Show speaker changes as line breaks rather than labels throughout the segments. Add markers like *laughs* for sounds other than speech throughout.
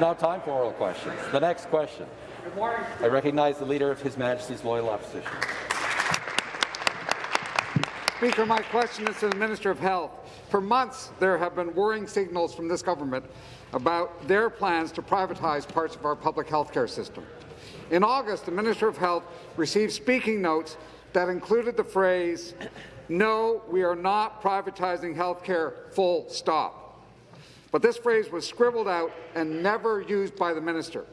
It's now time for oral questions. The next question. Good morning. I recognize the Leader of His Majesty's Loyal Opposition.
Speaker, my question is to the Minister of Health. For months, there have been worrying signals from this government about their plans to privatize parts of our public health care system. In August, the Minister of Health received speaking notes that included the phrase, no, we are not privatizing health care, full stop. But this phrase was scribbled out and never used by the minister.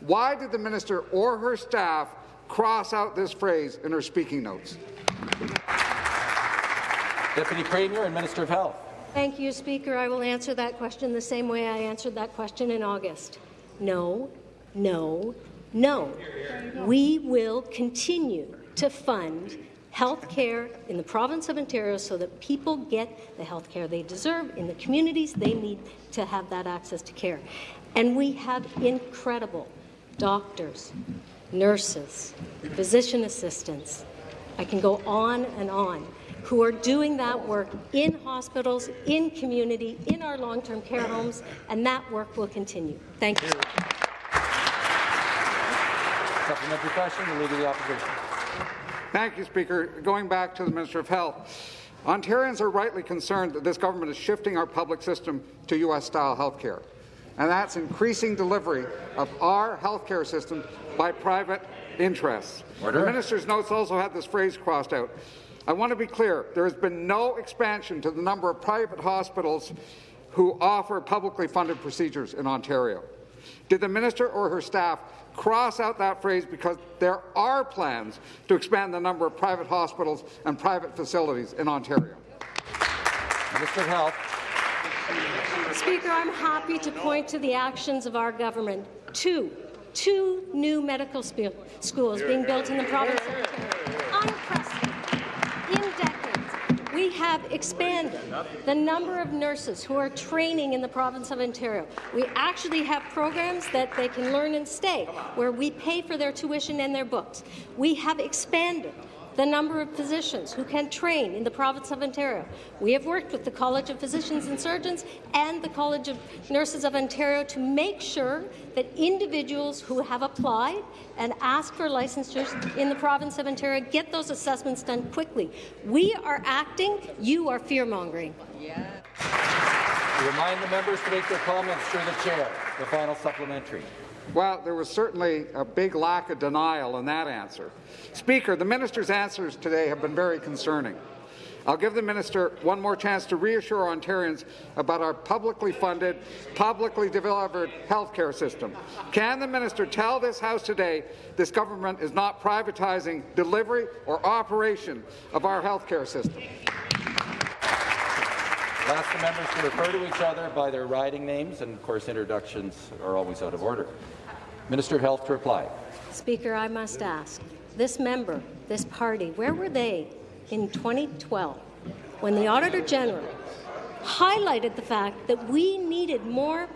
Why did the minister or her staff cross out this phrase in her speaking notes?
Deputy Premier and Minister of Health.
Thank you, Speaker. I will answer that question the same way I answered that question in August. No, no, no. We will continue to fund health care in the province of Ontario so that people get the health care they deserve in the communities they need to have that access to care. And we have incredible doctors, nurses, physician assistants. I can go on and on who are doing that work in hospitals, in community, in our long-term care homes, and that work will continue. Thank you.
Supplementary question, the Leader of the Opposition.
Thank you, Speaker. Going back to the Minister of Health, Ontarians are rightly concerned that this government is shifting our public system to U.S.-style health care, and that's increasing delivery of our health care system by private interests.
Order.
The minister's notes also had this phrase crossed out. I want to be clear, there has been no expansion to the number of private hospitals who offer publicly funded procedures in Ontario. Did the minister or her staff cross out that phrase because there are plans to expand the number of private hospitals and private facilities in Ontario?
Minister of Health.
Speaker, I'm happy to point to the actions of our government. Two, two new medical schools being built in the province of Ontario. Unprecedented in decades, we have expanded the number of nurses who are training in the province of Ontario. We actually have programs that they can learn and stay, where we pay for their tuition and their books. We have expanded the number of physicians who can train in the province of Ontario. We have worked with the College of Physicians and Surgeons and the College of Nurses of Ontario to make sure that individuals who have applied and asked for licensures in the province of Ontario get those assessments done quickly. We are acting. You are fear-mongering.
Yeah. Remind the members to make their comments through the chair. The final supplementary.
Well, there was certainly a big lack of denial in that answer. Speaker, the minister's answers today have been very concerning. I'll give the minister one more chance to reassure Ontarians about our publicly funded, publicly delivered health care system. Can the minister tell this House today this government is not privatizing delivery or operation of our health care system?
I'll ask the members to refer to each other by their riding names, and of course introductions are always out of order. Minister of Health to reply.
Speaker, I must ask, this member, this party, where were they in 2012 when the Auditor General highlighted the fact that we needed more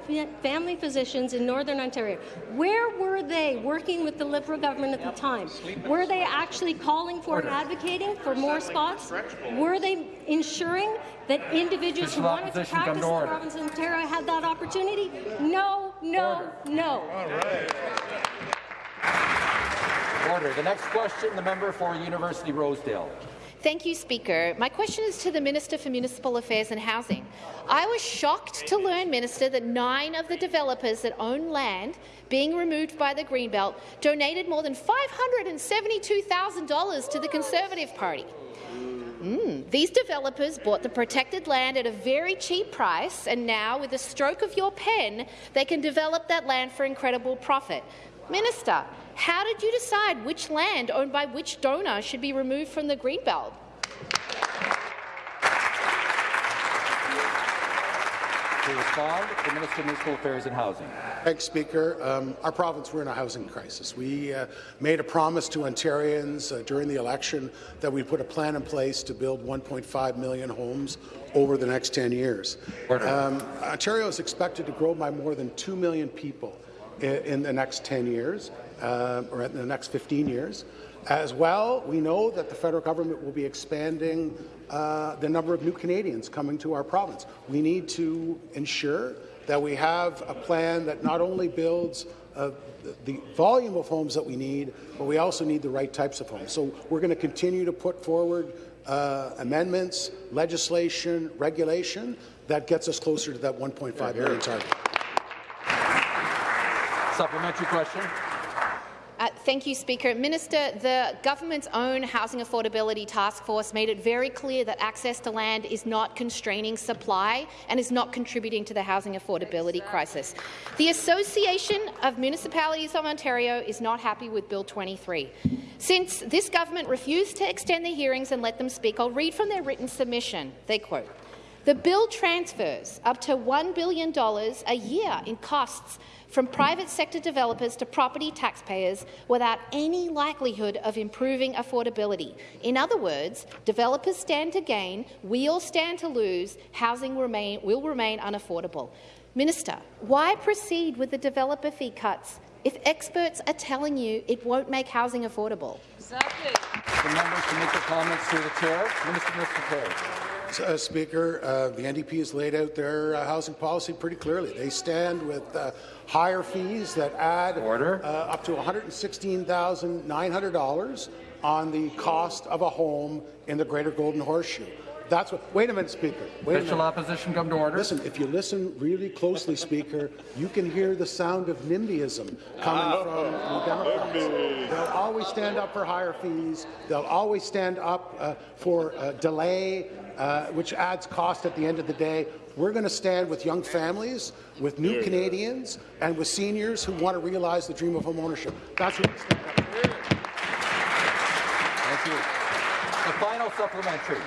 family physicians in Northern Ontario. Where were they working with the Liberal government at the time? Were they actually calling for and advocating for more spots? Were they ensuring that individuals who wanted to practice in the province of Ontario had that opportunity? No, no, no.
Order. The next question, the member for University Rosedale.
Thank you, Speaker. My question is to the Minister for Municipal Affairs and Housing. I was shocked to learn, Minister, that nine of the developers that own land being removed by the Greenbelt donated more than $572,000 to the Conservative Party. Mm. These developers bought the protected land at a very cheap price, and now, with a stroke of your pen, they can develop that land for incredible profit. Minister, how did you decide which land owned by which donor should be removed from the Greenbelt?
To respond, the Minister of Municipal Affairs and Housing.
Thanks, Speaker. Um, our province, we're in a housing crisis. We uh, made a promise to Ontarians uh, during the election that we'd put a plan in place to build 1.5 million homes over the next 10 years. Um, Ontario is expected to grow by more than 2 million people in, in the next 10 years, uh, or in the next 15 years. As well, we know that the federal government will be expanding uh, the number of new Canadians coming to our province. We need to ensure that we have a plan that not only builds uh, the volume of homes that we need, but we also need the right types of homes. So we're going to continue to put forward uh, amendments, legislation, regulation that gets us closer to that 1.5 million target.
Supplementary question.
Uh, thank you, Speaker. Minister, the government's own Housing Affordability Task Force made it very clear that access to land is not constraining supply and is not contributing to the housing affordability crisis. The Association of Municipalities of Ontario is not happy with Bill 23. Since this government refused to extend the hearings and let them speak, I'll read from their written submission. They quote, the bill transfers up to $1 billion a year in costs from private sector developers to property taxpayers without any likelihood of improving affordability. In other words, developers stand to gain, we all stand to lose, housing remain, will remain unaffordable. Minister, why proceed with the developer fee cuts if experts are telling you it won't make housing affordable?
Exactly.
The members to make their comments through the chair. Minister, Mr. Perry.
Uh, Speaker, uh, the NDP has laid out their uh, housing policy pretty clearly. They stand with uh, higher fees that add
Order.
Uh, up to $116,900 on the cost of a home in the Greater Golden Horseshoe. That's what. Wait a minute, Speaker. Wait a
Official
minute.
opposition come to order.
Listen, if you listen really closely, Speaker, you can hear the sound of NIMBYism coming from the Democrats. They'll always stand up for higher fees. They'll always stand up uh, for uh, delay, uh, which adds cost at the end of the day. We're going to stand with young families, with new Canadians, and with seniors who want to realize the dream of homeownership. That's what we stand up for.
Thank you. The final supplementary.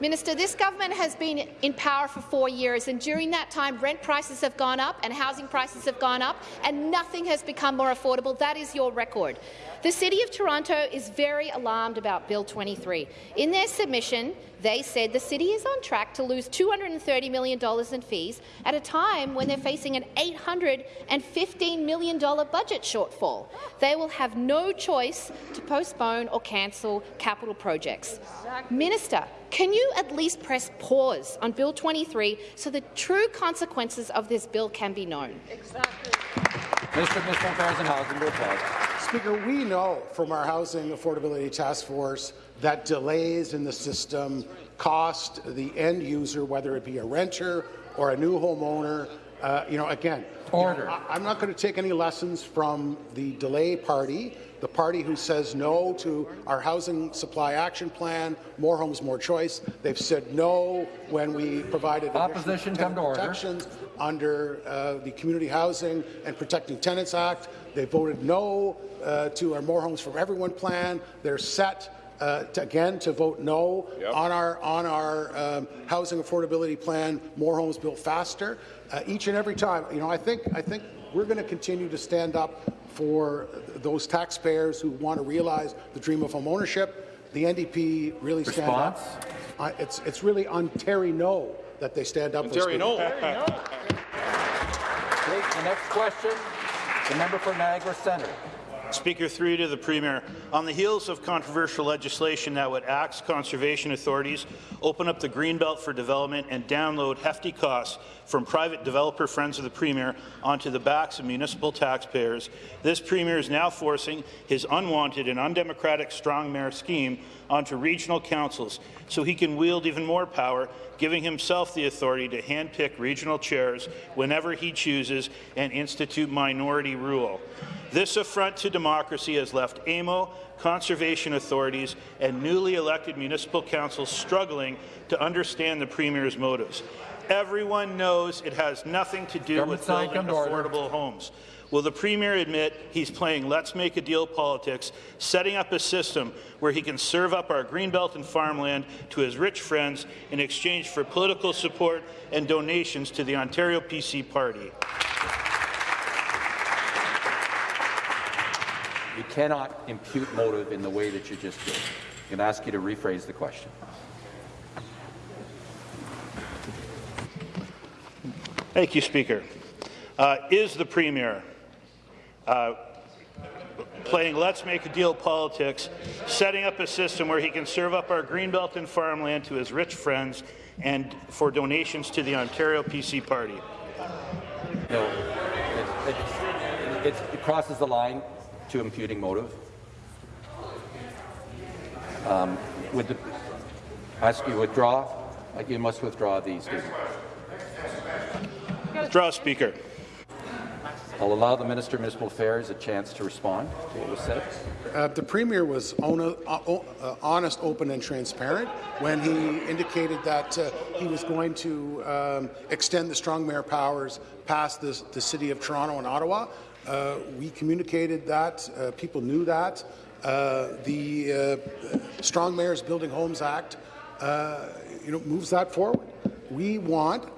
Minister, this government has been in power for four years, and during that time, rent prices have gone up and housing prices have gone up, and nothing has become more affordable. That is your record. The City of Toronto is very alarmed about Bill 23. In their submission, they said the city is on track to lose $230 million in fees at a time when they're facing an $815 million budget shortfall. They will have no choice to postpone or cancel capital projects. Minister, can you at least press pause on Bill 23 so the true consequences of this bill can be known?
Exactly.
Minister of Municipal Affairs and Housing.
Speaker, we know from our Housing Affordability Task Force that delays in the system cost the end user, whether it be a renter or a new homeowner. Uh, you know, again,
Order.
you know, I, I'm not going to take any lessons from the delay party, the party who says no to our housing supply action plan, more homes, more choice. They've said no when we provided
Opposition, come to order.
protections under uh, the Community Housing and Protecting Tenants Act. They voted no uh, to our More Homes for Everyone plan. They're set uh, to, again to vote no on our on our um, housing affordability plan. More homes built faster. Uh, each and every time, you know, I think I think we're going to continue to stand up for those taxpayers who want to realize the dream of home ownership. The NDP really stand
Response?
up. Uh, it's it's really Ontario no that they stand up for. Speaker.
Okay, the next question, the member for Niagara Centre.
Speaker, through to the Premier. On the heels of controversial legislation that would axe conservation authorities, open up the Greenbelt for development and download hefty costs from private developer friends of the Premier onto the backs of municipal taxpayers, this Premier is now forcing his unwanted and undemocratic strong mayor scheme onto regional councils so he can wield even more power, giving himself the authority to handpick regional chairs whenever he chooses and institute minority rule. This affront to democracy has left AMO, conservation authorities, and newly elected municipal councils struggling to understand the Premier's motives. Everyone knows it has nothing to do
Government
with building
to order.
affordable homes. Will the Premier admit he's playing let's make a deal politics, setting up a system where he can serve up our greenbelt and farmland to his rich friends in exchange for political support and donations to the Ontario PC party?
You cannot impute motive in the way that you just did. I'm going to ask you to rephrase the question.
Thank you, Speaker. Uh, is the Premier uh, playing let's make a deal politics, setting up a system where he can serve up our greenbelt and farmland to his rich friends and for donations to the Ontario PC party?
No, it, it, it crosses the line to imputing motive. Um, would the, ask you withdraw? Uh, You must withdraw these. statement.
Withdraw, Speaker.
I'll allow the Minister of Municipal Affairs a chance to respond to what was said.
Uh, the Premier was ona- uh, o- uh, honest, open and transparent when he indicated that uh, he was going to um, extend the strong mayor powers past this, the City of Toronto and Ottawa. Uh, we communicated that. Uh, people knew that. Uh, the uh, Strong Mayors Building Homes Act uh, you know, moves that forward. We want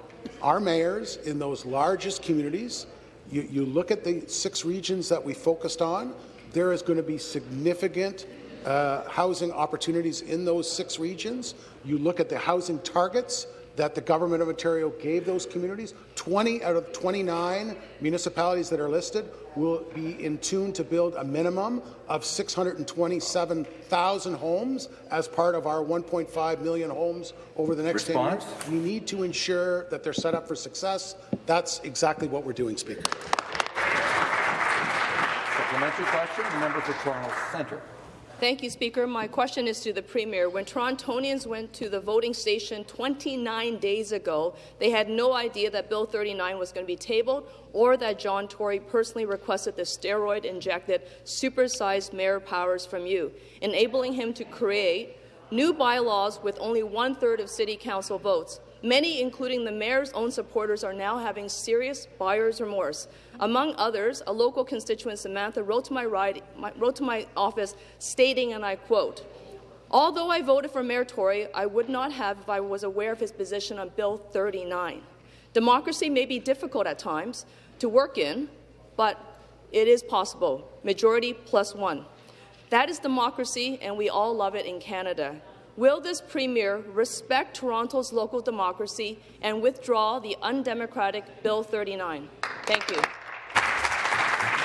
our mayors in those largest communities you, you, look at the six regions that we focused on, there is going to be significant uh, housing opportunities in those six regions. You look at the housing targets that the Government of Ontario gave those communities, 20 out of 29 municipalities that are listed will be in tune to build a minimum of 627,000 homes as part of our 1.5 million homes over the next
Response?
10 years. We need to ensure that they're set up for success. That's exactly what we're doing, Speaker.
Supplementary question, the member for Toronto Centre.
Thank you, Speaker. My question is to the Premier. When Torontonians went to the voting station 29 days ago, they had no idea that Bill 39 was going to be tabled or that John Tory personally requested the steroid-injected, supersized mayor powers from you, enabling him to create new bylaws with only one-third of City Council votes. Many, including the mayor's own supporters, are now having serious buyer's remorse. Among others, a local constituent, Samantha, wrote to my, ride, my, wrote to my office stating, and I quote, Although I voted for Mayor Tory, I would not have if I was aware of his position on Bill 39. Democracy may be difficult at times to work in, but it is possible. Majority plus one. That is democracy, and we all love it in Canada. Will this Premier respect Toronto's local democracy and withdraw the undemocratic Bill 39? Thank you.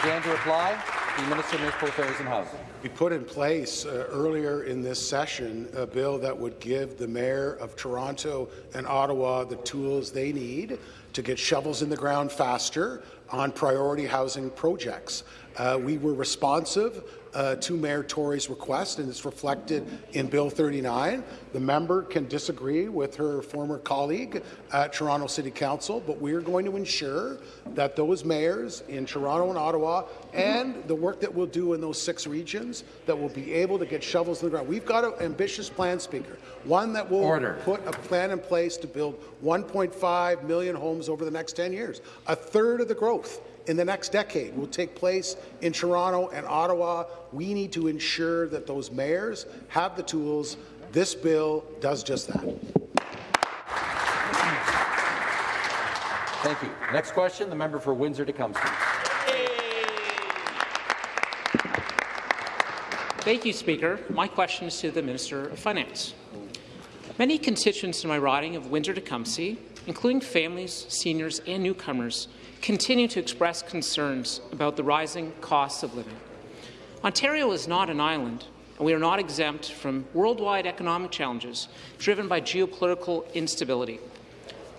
Again to reply, the Minister of Municipal Affairs and Housing.
We put in place uh, earlier in this session a bill that would give the Mayor of Toronto and Ottawa the tools they need to get shovels in the ground faster on priority housing projects. Uh, we were responsive uh, to Mayor Tory's request, and it's reflected in Bill 39. The member can disagree with her former colleague at Toronto City Council, but we are going to ensure that those mayors in Toronto and Ottawa and the work that we'll do in those six regions that will be able to get shovels in the ground. We've got an ambitious plan, Speaker, one that will
Order.
put a plan in place to build 1.5 million homes over the next 10 years, a third of the growth in the next decade will take place in Toronto and Ottawa. We need to ensure that those mayors have the tools. This bill does just that.
Thank you. Next question, the member for Windsor-Tecumseh.
Thank you, Speaker. My question is to the Minister of Finance. Many constituents in my riding of Windsor-Tecumseh, including families, seniors and newcomers, continue to express concerns about the rising costs of living. Ontario is not an island, and we are not exempt from worldwide economic challenges driven by geopolitical instability.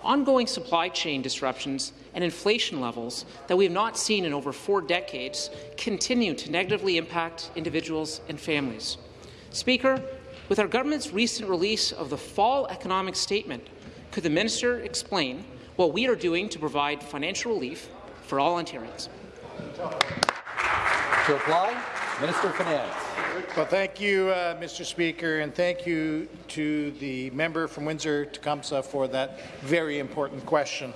Ongoing supply chain disruptions and inflation levels that we have not seen in over four decades continue to negatively impact individuals and families. Speaker, with our government's recent release of the fall economic statement, could the minister explain what we are doing to provide financial relief for all Ontarians?
To reply, Minister of Finance.
Well, thank you, uh, Mr. Speaker, and thank you to the member from Windsor-Tecumseh for that very important question.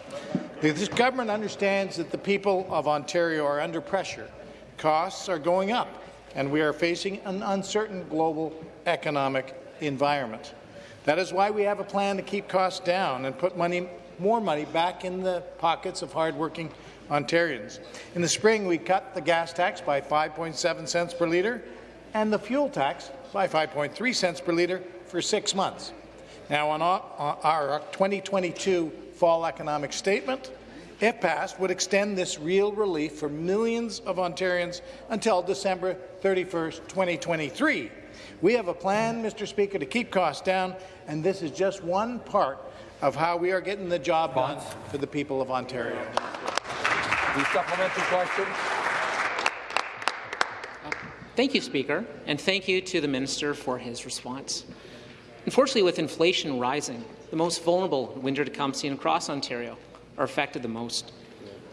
This government understands that the people of Ontario are under pressure. Costs are going up, and we are facing an uncertain global economic environment. That is why we have a plan to keep costs down and put money, more money back in the pockets of hardworking Ontarians. In the spring, we cut the gas tax by 5.7 cents per litre and the fuel tax by 5.3 cents per litre for six months. Now, on our 2022 fall economic statement, if passed, would extend this real relief for millions of Ontarians until December 31, 2023. We have a plan, Mr. Speaker, to keep costs down, and this is just one part of how we are getting the job done for the people of Ontario.
The supplementary question.
Thank you, Speaker, and thank you to the Minister for his response. Unfortunately, with inflation rising, the most vulnerable in Windsor-Tecumseh and across Ontario are affected the most.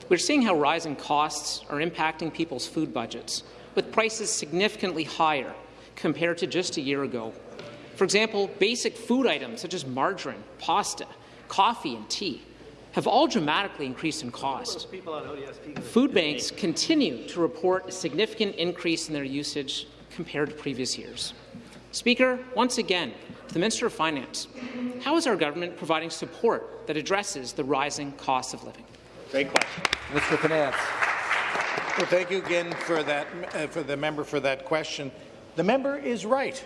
We're seeing how rising costs are impacting people's food budgets, with prices significantly higher compared to just a year ago. For example, basic food items such as margarine, pasta, coffee, and tea have all dramatically increased in cost. Food banks continue to report a significant increase in their usage compared to previous years. Speaker, once again, to the Minister of Finance, how is our government providing support that addresses the rising cost of living?
Great question.
Mr. Finance.
Well, thank you again for that, uh, for the member for that question. The member is right.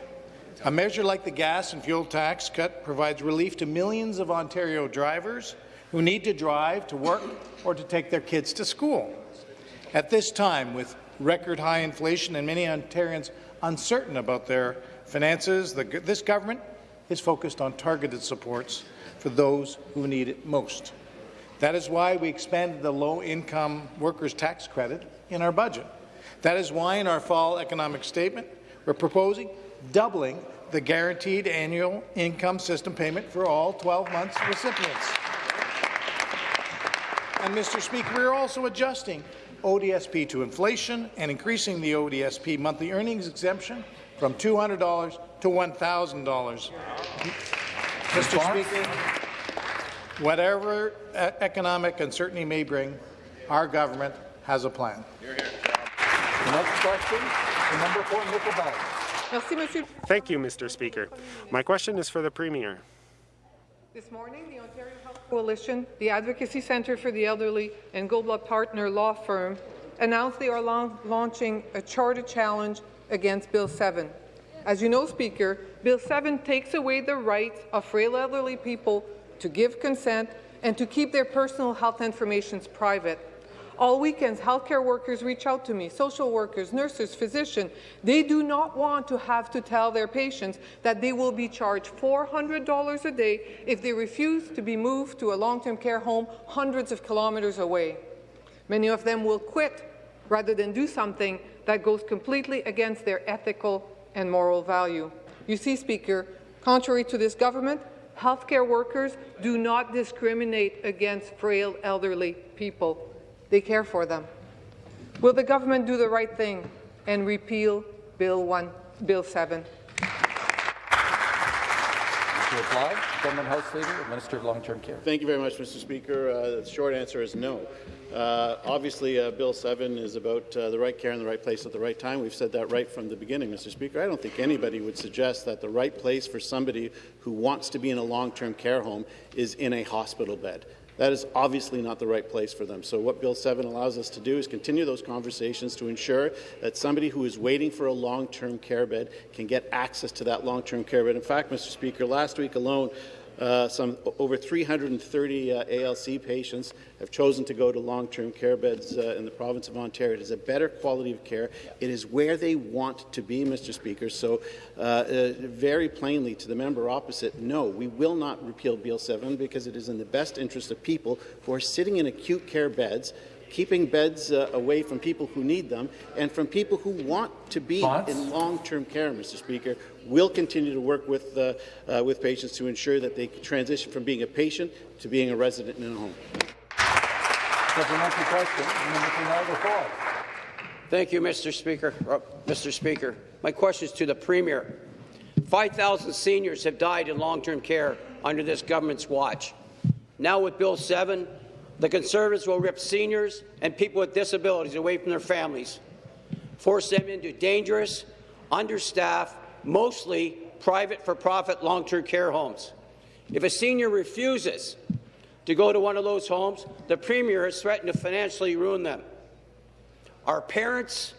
A measure like the gas and fuel tax cut provides relief to millions of Ontario drivers who need to drive to work or to take their kids to school. At this time, with record high inflation and many Ontarians uncertain about their finances, the, this government is focused on targeted supports for those who need it most. That is why we expanded the low-income workers' tax credit in our budget. That is why in our fall economic statement, we're proposing doubling the guaranteed annual income system payment for all 12 months recipients. And, Mr. Speaker, we're also adjusting ODSP to inflation and increasing the ODSP monthly earnings exemption from $200 to $1,000. Mr. Speaker, whatever economic uncertainty may bring, our government has a plan.
The next question, the member for Nickel
Thank you, Mr. Speaker. My question is for the Premier.
This morning, the Ontario Health Coalition, the Advocacy Centre for the Elderly, and Goldblatt Partner Law Firm announced they are launching a charter challenge against Bill 7. As you know, Speaker, Bill 7 takes away the rights of frail elderly people to give consent and to keep their personal health information private. All weekends, healthcare workers reach out to me, social workers, nurses, physicians. They do not want to have to tell their patients that they will be charged $400 a day if they refuse to be moved to a long-term care home hundreds of kilometres away. Many of them will quit rather than do something that goes completely against their ethical and moral value. You see, Speaker, contrary to this government, healthcare workers do not discriminate against frail elderly people. They care for them. Will the government do the right thing and repeal Bill 1, Bill 7?
To reply, Government House Leader, Minister of Long-Term Care.
Thank you very much, Mr. Speaker. Uh, the short answer is no. Uh, obviously, uh, Bill 7 is about uh, the right care in the right place at the right time. We've said that right from the beginning, Mr. Speaker. I don't think anybody would suggest that the right place for somebody who wants to be in a long-term care home is in a hospital bed. That is obviously not the right place for them. So what Bill 7 allows us to do is continue those conversations to ensure that somebody who is waiting for a long-term care bed can get access to that long-term care bed. In fact, Mr. Speaker, last week alone, uh, some over 330 uh, ALC patients have chosen to go to long-term care beds uh, in the province of Ontario. It is a better quality of care. It is where they want to be, Mr. Speaker. So, uh, uh, very plainly to the member opposite, no, we will not repeal Bill 7 because it is in the best interest of people who are sitting in acute care beds keeping beds uh, away from people who need them and from people who want to be in long-term care, Mr. Speaker. We'll continue to work with, uh, uh, with patients to ensure that they transition from being a patient to being a resident in a home.
Supplementary question,
Thank you, Mr. Speaker. Uh, Mr. Speaker, my question is to the Premier. 5,000 seniors have died in long-term care under this government's watch. Now with Bill 7, the Conservatives will rip seniors and people with disabilities away from their families, force them into dangerous, understaffed, mostly private for-profit long-term care homes. If a senior refuses to go to one of those homes, the Premier has threatened to financially ruin them. Our parents,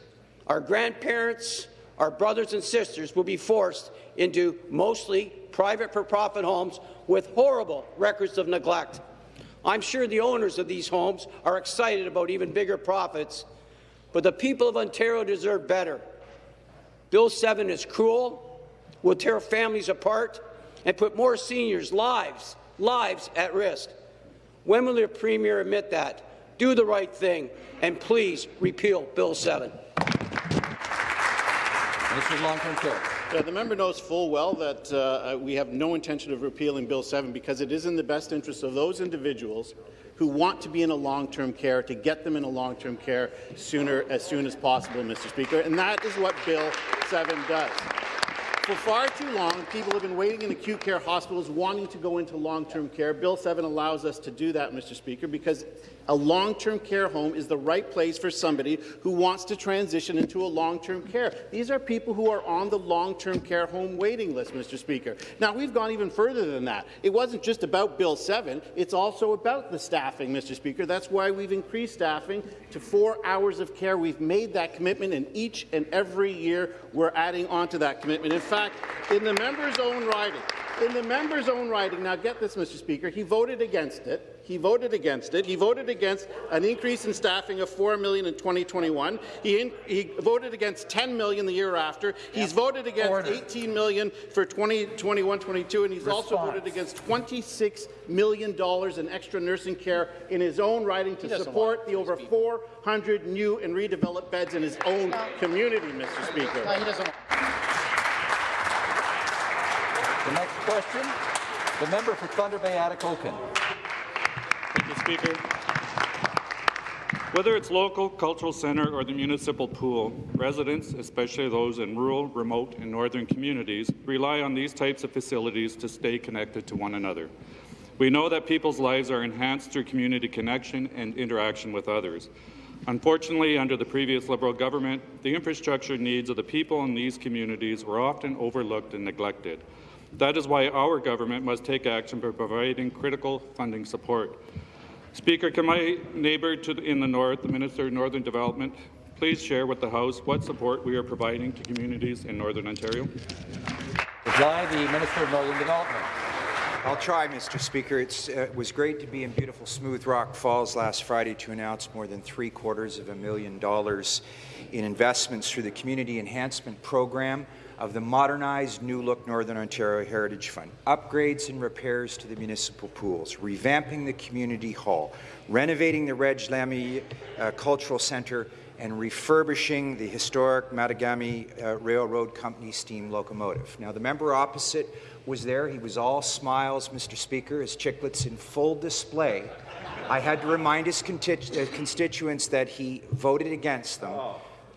our grandparents, our brothers and sisters will be forced into mostly private for-profit homes with horrible records of neglect. I'm sure the owners of these homes are excited about even bigger profits, but the people of Ontario deserve better. Bill 7 is cruel, will tear families apart, and put more seniors' lives lives at risk. When will the Premier admit that? Do the right thing, and please repeal Bill 7.
Minister of Long-Term Care.
Yeah, the member knows full well that uh, we have no intention of repealing Bill 7 because it is in the best interest of those individuals who want to be in a long-term care to get them in a long-term care sooner as soon as possible, Mr. Speaker, and that is what Bill 7 does. For far too long, people have been waiting in acute care hospitals wanting to go into long-term care. Bill 7 allows us to do that, Mr. Speaker, because a long-term care home is the right place for somebody who wants to transition into a long-term care. These are people who are on the long-term care home waiting list, Mr. Speaker. Now, we've gone even further than that. It wasn't just about Bill 7, it's also about the staffing, Mr. Speaker. That's why we've increased staffing to four hours of care. We've made that commitment, and each and every year we're adding on to that commitment. In fact, in the member's own writing, in the member's own writing, now get this, Mr. Speaker, he voted against it. He voted against it. He voted against an increase in staffing of 4 million in 2021. He, in, he voted against 10 million the year after. He's voted against Order. 18 million for 2021-22, and he's Response. also voted against $26 million in extra nursing care in his own writing to support the over 400 new and redeveloped beds in his own community, Mr. Speaker. No,
the next question, the member for Thunder Bay Atikokan.
Thank you, Speaker. Whether it's local, cultural centre or the municipal pool, residents, especially those in rural, remote and northern communities, rely on these types of facilities to stay connected to one another. We know that people's lives are enhanced through community connection and interaction with others. Unfortunately, under the previous Liberal government, the infrastructure needs of the people in these communities were often overlooked and neglected. That is why our government must take action by providing critical funding support. Speaker, can my neighbour the, in the north, the Minister of Northern Development, please share with the House what support we are providing to communities in Northern Ontario?
Reply, the Minister of Northern Development.
I'll try, Mr. Speaker. It's, uh, it was great to be in beautiful Smooth Rock Falls last Friday to announce more than three quarters of a million dollars in investments through the Community Enhancement Program of the modernized New Look Northern Ontario Heritage Fund, upgrades and repairs to the municipal pools, revamping the community hall, renovating the Reg Lamy uh, Cultural Centre, and refurbishing the historic Mattagami uh, Railroad Company steam locomotive. Now, the member opposite was there. He was all smiles, Mr. Speaker, his chiclets in full display. I had to remind his uh, constituents that he voted against them.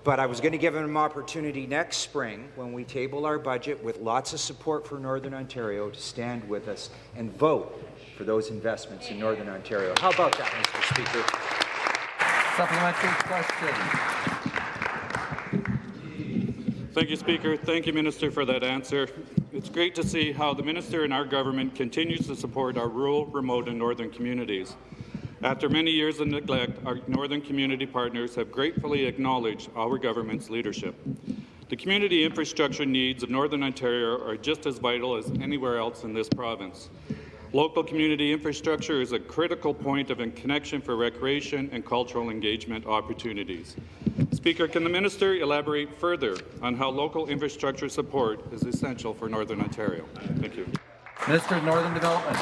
But I was going to give him an opportunity next spring when we table our budget with lots of support for Northern Ontario to stand with us and vote for those investments in Northern Ontario. How about that, Mr. Speaker?
Supplementary question.
Thank you, Speaker. Thank you, Minister, for that answer. It's great to see how the Minister and our government continues to support our rural, remote and northern communities. After many years of neglect, our northern community partners have gratefully acknowledged our government's leadership. The community infrastructure needs of Northern Ontario are just as vital as anywhere else in this province. Local community infrastructure is a critical point of connection for recreation and cultural engagement opportunities. Speaker, can the minister elaborate further on how local infrastructure support is essential for Northern Ontario? Thank you.
Minister of Northern Development.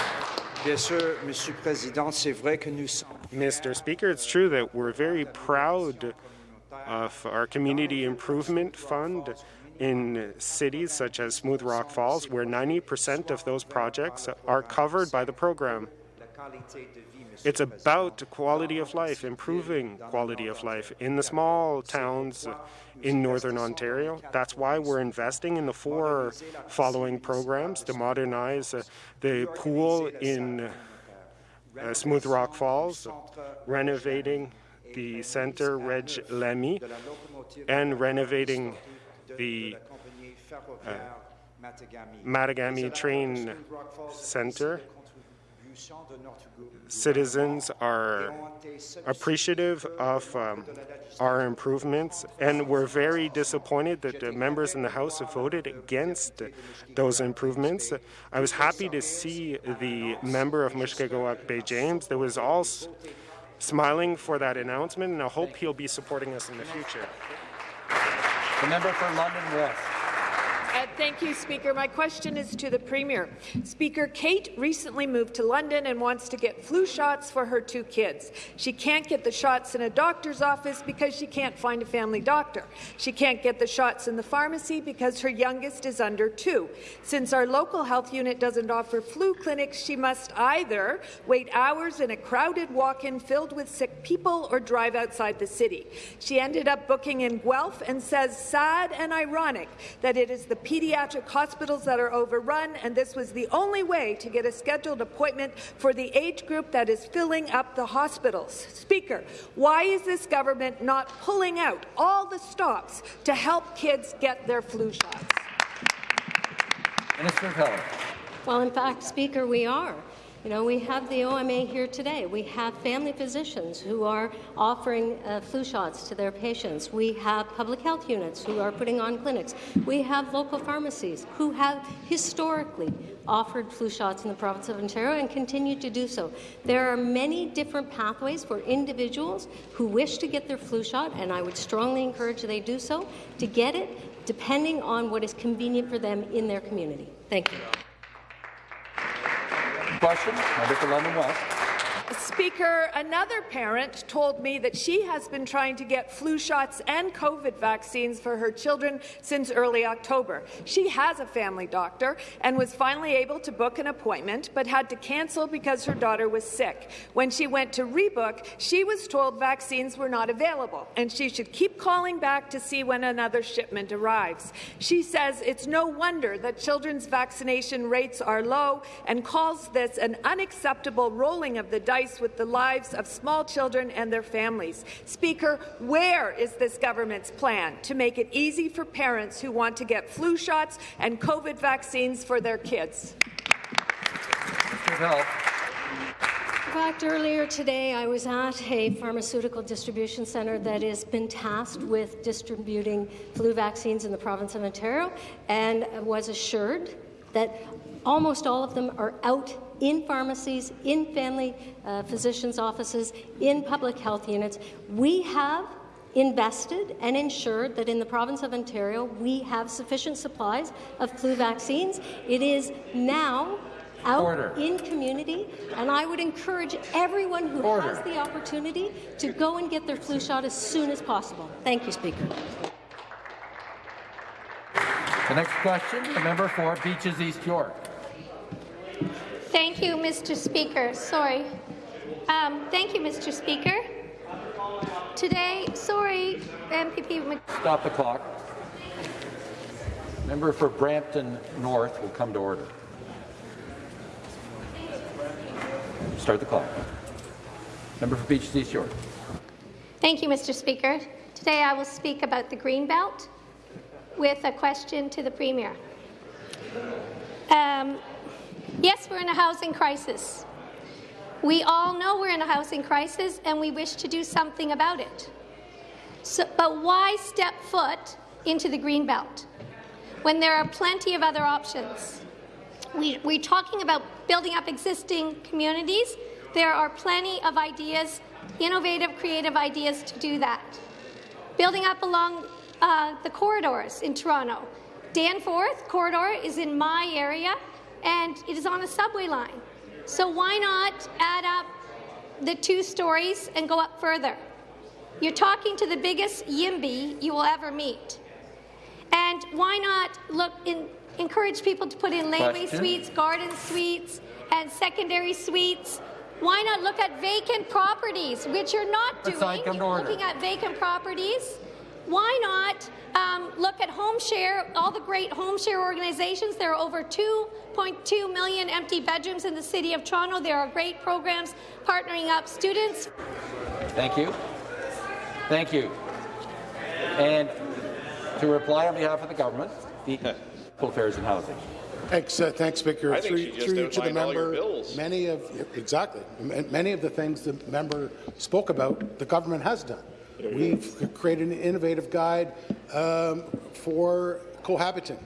Mr. Speaker, it's true that we're very proud of our Community Improvement Fund in cities such as Smooth Rock Falls, where 90% of those projects are covered by the program. It's about quality of life, improving quality of life in the small towns in Northern Ontario. That's why we're investing in the four following programs to modernize the pool in uh, Smooth Rock Falls, renovating the center Reg Lamy, and renovating the uh, Mattagami train center citizens are appreciative of um, our improvements, and we're very disappointed that the members in the House voted against those improvements. I was happy to see the member of Mushkegowuk Bay James that was all smiling for that announcement, and I hope he'll be supporting us in the future.
The member for London West.
Thank you, Speaker. My question is to the Premier. Speaker, Kate recently moved to London and wants to get flu shots for her two kids. She can't get the shots in a doctor's office because she can't find a family doctor. She can't get the shots in the pharmacy because her youngest is under two. Since our local health unit doesn't offer flu clinics, she must either wait hours in a crowded walk-in filled with sick people or drive outside the city. She ended up booking in Guelph and says sad and ironic that it is the pediatric hospitals that are overrun, and this was the only way to get a scheduled appointment for the age group that is filling up the hospitals. Speaker, why is this government not pulling out all the stops to help kids get their flu shots?
Minister of Health.
Well, in fact, Speaker, we are. You know, we have the OMA here today. We have family physicians who are offering uh, flu shots to their patients. We have public health units who are putting on clinics. We have local pharmacies who have historically offered flu shots in the province of Ontario and continue to do so. There are many different pathways for individuals who wish to get their flu shot, and I would strongly encourage they do so, to get it depending on what is convenient for them in their community. Thank you.
Question, member for London West.
Speaker, another parent told me that she has been trying to get flu shots and COVID vaccines for her children since early October. She has a family doctor and was finally able to book an appointment, but had to cancel because her daughter was sick. When she went to rebook, she was told vaccines were not available and she should keep calling back to see when another shipment arrives. She says it's no wonder that children's vaccination rates are low and calls this an unacceptable rolling of the dice with the lives of small children and their families. Speaker, where is this government's plan to make it easy for parents who want to get flu shots and COVID vaccines for their kids?
In fact, earlier today, I was at a pharmaceutical distribution centre that has been tasked with distributing flu vaccines in the province of Ontario and was assured that almost all of them are out in pharmacies, in family uh, physicians' offices, in public health units. We have invested and ensured that in the province of Ontario we have sufficient supplies of flu vaccines. It is now out
Order.
in community, and I would encourage everyone who
Order.
has the opportunity to go and get their flu shot as soon as possible. Thank you, Speaker.
The next question, the member for Beaches East York.
Thank you, Mr. Speaker. Sorry. Um, thank you, Mr. Speaker. Today, sorry, MPP. Mc-
Stop the clock. Member for Brampton North will come to order. Start the clock. Member for Beaches East York.
Thank you, Mr. Speaker. Today, I will speak about the Greenbelt with a question to the Premier. Um, yes, we're in a housing crisis. We all know we're in a housing crisis and we wish to do something about it. So, but why step foot into the Greenbelt when there are plenty of other options? We, we're talking about building up existing communities. There are plenty of ideas, innovative, creative ideas to do that. Building up along uh, the corridors in Toronto. Danforth corridor is in my area, and it is on a subway line. So why not add up the two stories and go up further? You're talking to the biggest YIMBY you will ever meet. And why not look in, encourage people to put in laneway suites, garden suites, and secondary suites? Why not look at vacant properties, which you're not
Let's
doing?
order.
Looking at vacant properties. Why not um, look at home share, all the great home share organizations? There are over 2.2 million empty bedrooms in the City of Toronto. There are great programs partnering up students.
Thank you. Thank you. And to reply on behalf of the government, the People Affairs and Housing.
Thanks, uh, thanks, Speaker.
I
through through you to the
outlined all your
member, many of exactly many of the things the member spoke about, the government has done. We've created an innovative guide um, for cohabiting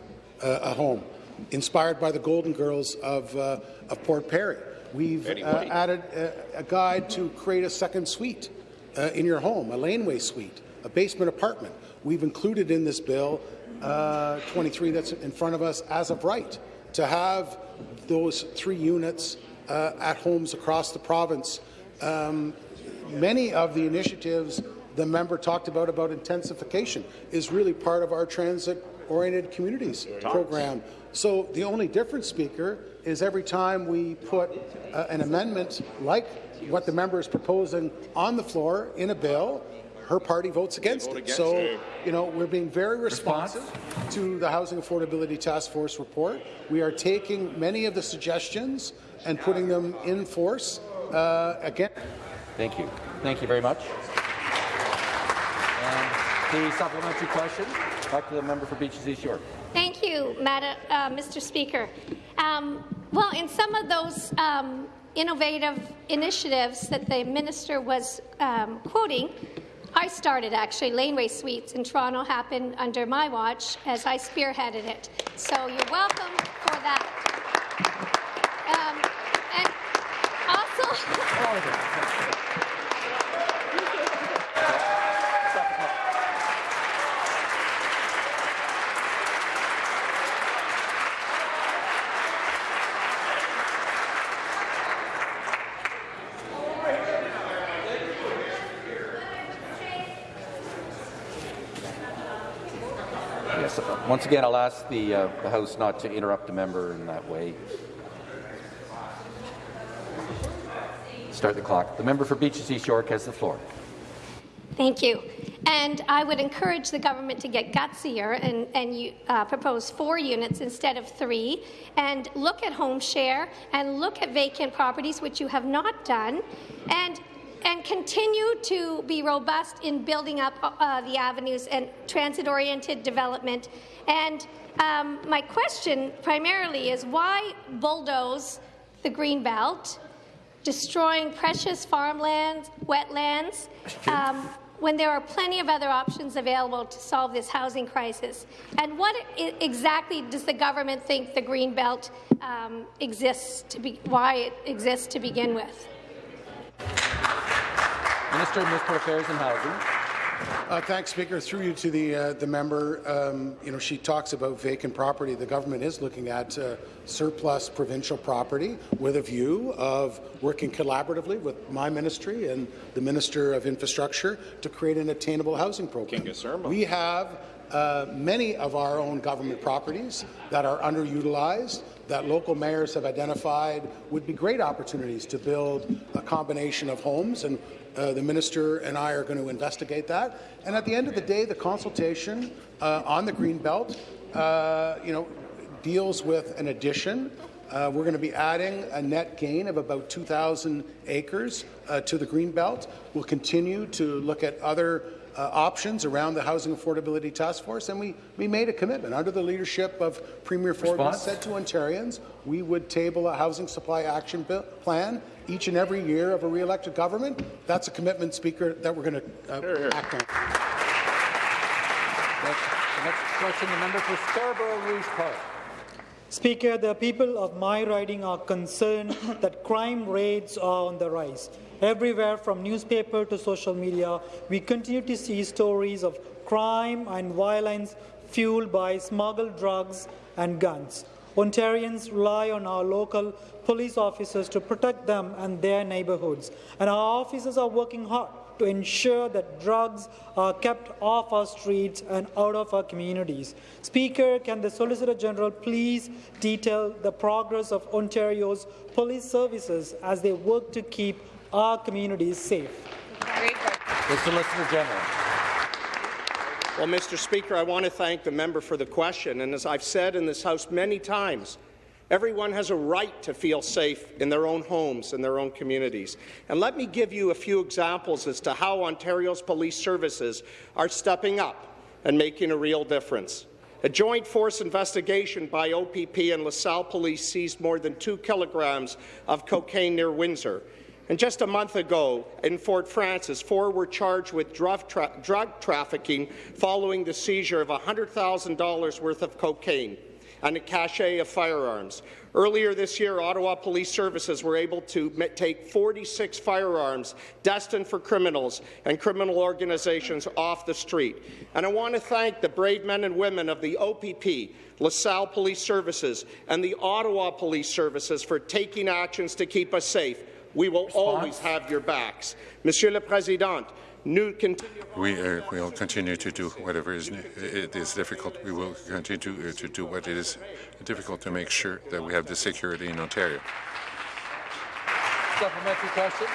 uh, a home, inspired by the Golden Girls of, uh, of Port Perry. We've uh, added a, a guide to create a second suite uh, in your home, a laneway suite. a basement apartment. We've included in this bill uh, 23 that's in front of us as of right to have those three units uh, at homes across the province. Um, many of the initiatives the member talked about about intensification is really part of our transit-oriented communities program. So the only difference, Speaker, is every time we put uh, an amendment like what the member is proposing on the floor in a bill, her party votes against it.
against
so,
it.
you know, we're being very responsive to the Housing Affordability Task Force report. We are taking many of the suggestions and putting them in force. Uh, again,
Thank you. Thank you very much. The supplementary question, back to the member for Beaches East York.
Thank you, Madam, uh, Mr. Speaker. Um, well, in some of those um, innovative initiatives that the minister was um, quoting, I started actually. Laneway Suites in Toronto happened under my watch as I spearheaded it. So you're welcome for that. Um, and also.
Yes, uh, once again, I'll ask the, uh, the House not to interrupt a member in that way. Start the clock. The member for Beaches East York has the floor.
Thank you. And I would encourage the government to get gutsier and, and you, uh, propose four units instead of three, and look at home share and look at vacant properties, which you have not done, and and continue to be robust in building up uh, the avenues and transit-oriented development. And um, my question primarily is why bulldoze the green belt, destroying precious farmlands, wetlands, um, when there are plenty of other options available to solve this housing crisis? And what exactly does the government think the green belt um, exists to be, why it exists to begin with?
Minister of Municipal Affairs and Housing.
Uh, thanks, Speaker. Through you to the uh, the member, um, you know, she talks about vacant property. The government is looking at uh, surplus provincial property with a view of working collaboratively with my ministry and the Minister of Infrastructure to create an attainable housing program. We have uh, many of our own government properties that are underutilized that local mayors have identified would be great opportunities to build a combination of homes and uh, the minister and I are going to investigate that. And at the end of the day, the consultation uh, on the green belt, uh, you know, deals with an addition. Uh, we're going to be adding a net gain of about 2,000 acres uh, to the green belt. We'll continue to look at other uh, options around the Housing Affordability Task Force, and we, we made a commitment under the leadership of Premier Ford. We said to Ontarians we would table a housing supply action bill, plan each and every year of a re-elected government. That's a commitment, Speaker, that we're going to uh, act on.
Next, the next question, the member for Scarborough Rouge Park.
Speaker, the people of my riding are concerned *coughs* that crime rates are on the rise. Everywhere from newspaper to social media, we continue to see stories of crime and violence fueled by smuggled drugs and guns. Ontarians rely on our local police officers to protect them and their neighbourhoods, and our officers are working hard to ensure that drugs are kept off our streets and out of our communities. Speaker, can the Solicitor General please detail the progress of Ontario's police services as they work to keep our communities safe?
The Solicitor General.
Well, Mr. Speaker, I want to thank the member for the question. And as I've said in this House many times, everyone has a right to feel safe in their own homes and their own communities. And let me give you a few examples as to how Ontario's police services are stepping up and making a real difference. A joint force investigation by OPP and LaSalle Police seized more than two kilograms of cocaine near Windsor. And just a month ago, in Fort Frances, four were charged with drug, tra drug trafficking following the seizure of $100,000 worth of cocaine. and a cache of firearms. Earlier this year, Ottawa Police Services were able to take 46 firearms destined for criminals and criminal organizations off the street. And I want to thank the brave men and women of the OPP, LaSalle Police Services, and the Ottawa Police Services for taking actions to keep us safe. We will Response? always have your backs. Monsieur le Président, nous
we uh, will continue to do whatever is it is difficult. We will continue to, uh, to do what it is difficult to make sure that we have the security in Ontario.
Supplementary question.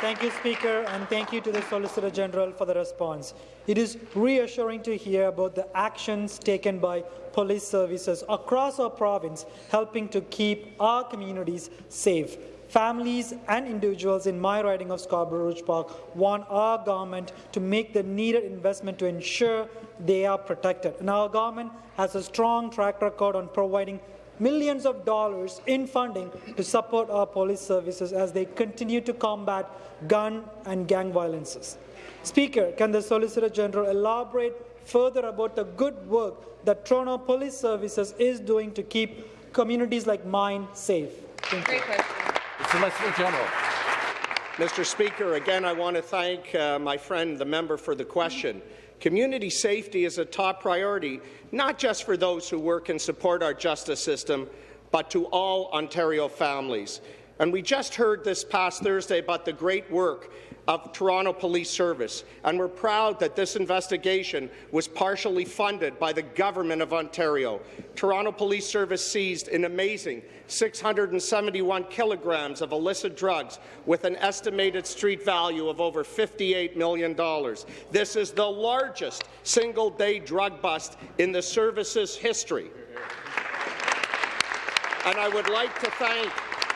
Thank you, Speaker, and thank you to the Solicitor General for the response. It is reassuring to hear about the actions taken by police services across our province helping to keep our communities safe. Families and individuals in my riding of Scarborough Rouge Park want our government to make the needed investment to ensure they are protected. And our government has a strong track record on providing millions of dollars in funding to support our police services as they continue to combat gun and gang violences. Speaker, can the Solicitor General elaborate further about the good work that Toronto Police Services is doing to keep communities like mine safe? Thank
Great question. Solicitor General. Mr. Speaker, again, I want to thank uh, my friend, the member, for the question. Community safety is a top priority, not just for those who work and support our justice system, but to all Ontario families. And we just heard this past Thursday about the great work of Toronto Police Service, and we're proud that this investigation was partially funded by the Government of Ontario. Toronto Police Service seized an amazing 671 kilograms of illicit drugs with an estimated street value of over $58 million. This is the largest single-day drug bust in the service's history. And I would like to thank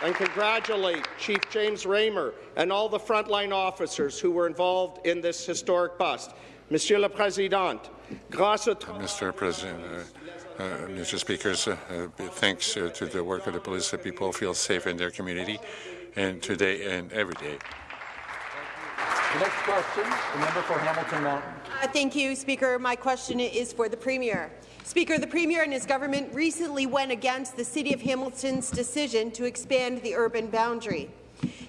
and congratulate Chief James Ramer and all the frontline officers who were involved in this historic bust. Monsieur le Président, grâce à
Mr. President, uh, uh, Mr. Speakers, uh, uh, thanks uh, to the work of the police that people feel safe in their community and today and every day.
The next question, the member for Hamilton Mountain.
Uh, thank you, Speaker. My question is for the Premier. Speaker, the Premier and his government recently went against the City of Hamilton's decision to expand the urban boundary.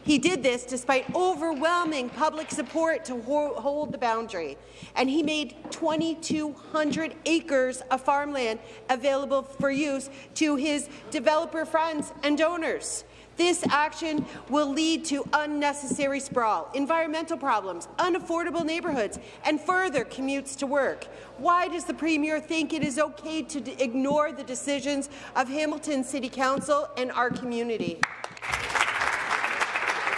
He did this despite overwhelming public support to ho hold the boundary, and he made 2,200 acres of farmland available for use to his developer friends and donors. This action will lead to unnecessary sprawl, environmental problems, unaffordable neighbourhoods, and further commutes to work. Why does the Premier think it is okay to ignore the decisions of Hamilton City Council and our community?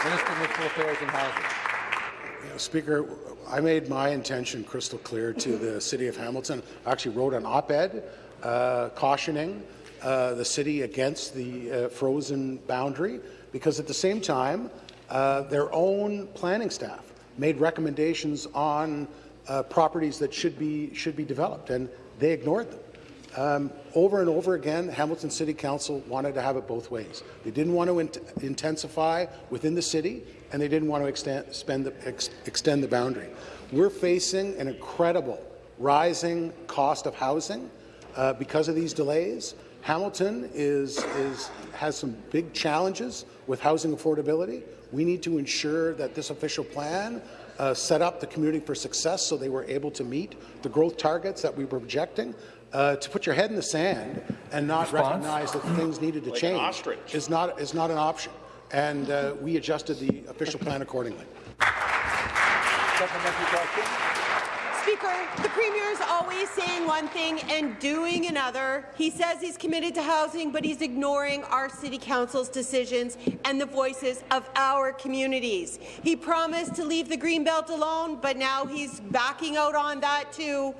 Minister of Municipal Affairs and Housing.
Speaker, I made my intention crystal clear to the City of Hamilton. I actually wrote an op-ed uh, cautioning uh, the city against the uh, frozen boundary because at the same time, uh, their own planning staff made recommendations on uh, properties that should be should be developed, and they ignored them. Um, over and over again, Hamilton City Council wanted to have it both ways. They didn't want to int intensify within the city, and they didn't want to extend, the, ex extend the boundary. We're facing an incredible rising cost of housing uh, because of these delays. Hamilton is, is, has some big challenges with housing affordability. We need to ensure that this official plan uh, set up the community for success so they were able to meet the growth targets that we were projecting. Uh, to put your head in the sand and not Response? recognize that things needed to like change is not, is not an option. And uh, we adjusted the official plan accordingly.
Supplementary question.
Speaker, the Premier is always saying one thing and doing another. He says he's committed to housing, but he's ignoring our City Council's decisions and the voices of our communities. He promised to leave the Greenbelt alone, but now he's backing out on that too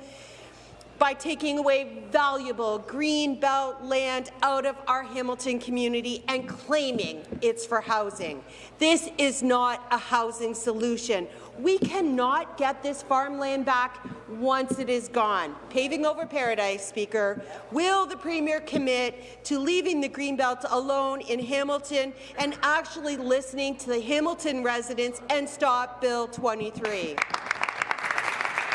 by taking away valuable green belt land out of our Hamilton community and claiming it's for housing. This is not a housing solution. We cannot get this farmland back once it is gone. Paving over paradise, Speaker. Will the Premier commit to leaving the Greenbelt alone in Hamilton and actually listening to the Hamilton residents and stop Bill 23?
Minister of Municipal Affairs and Housing.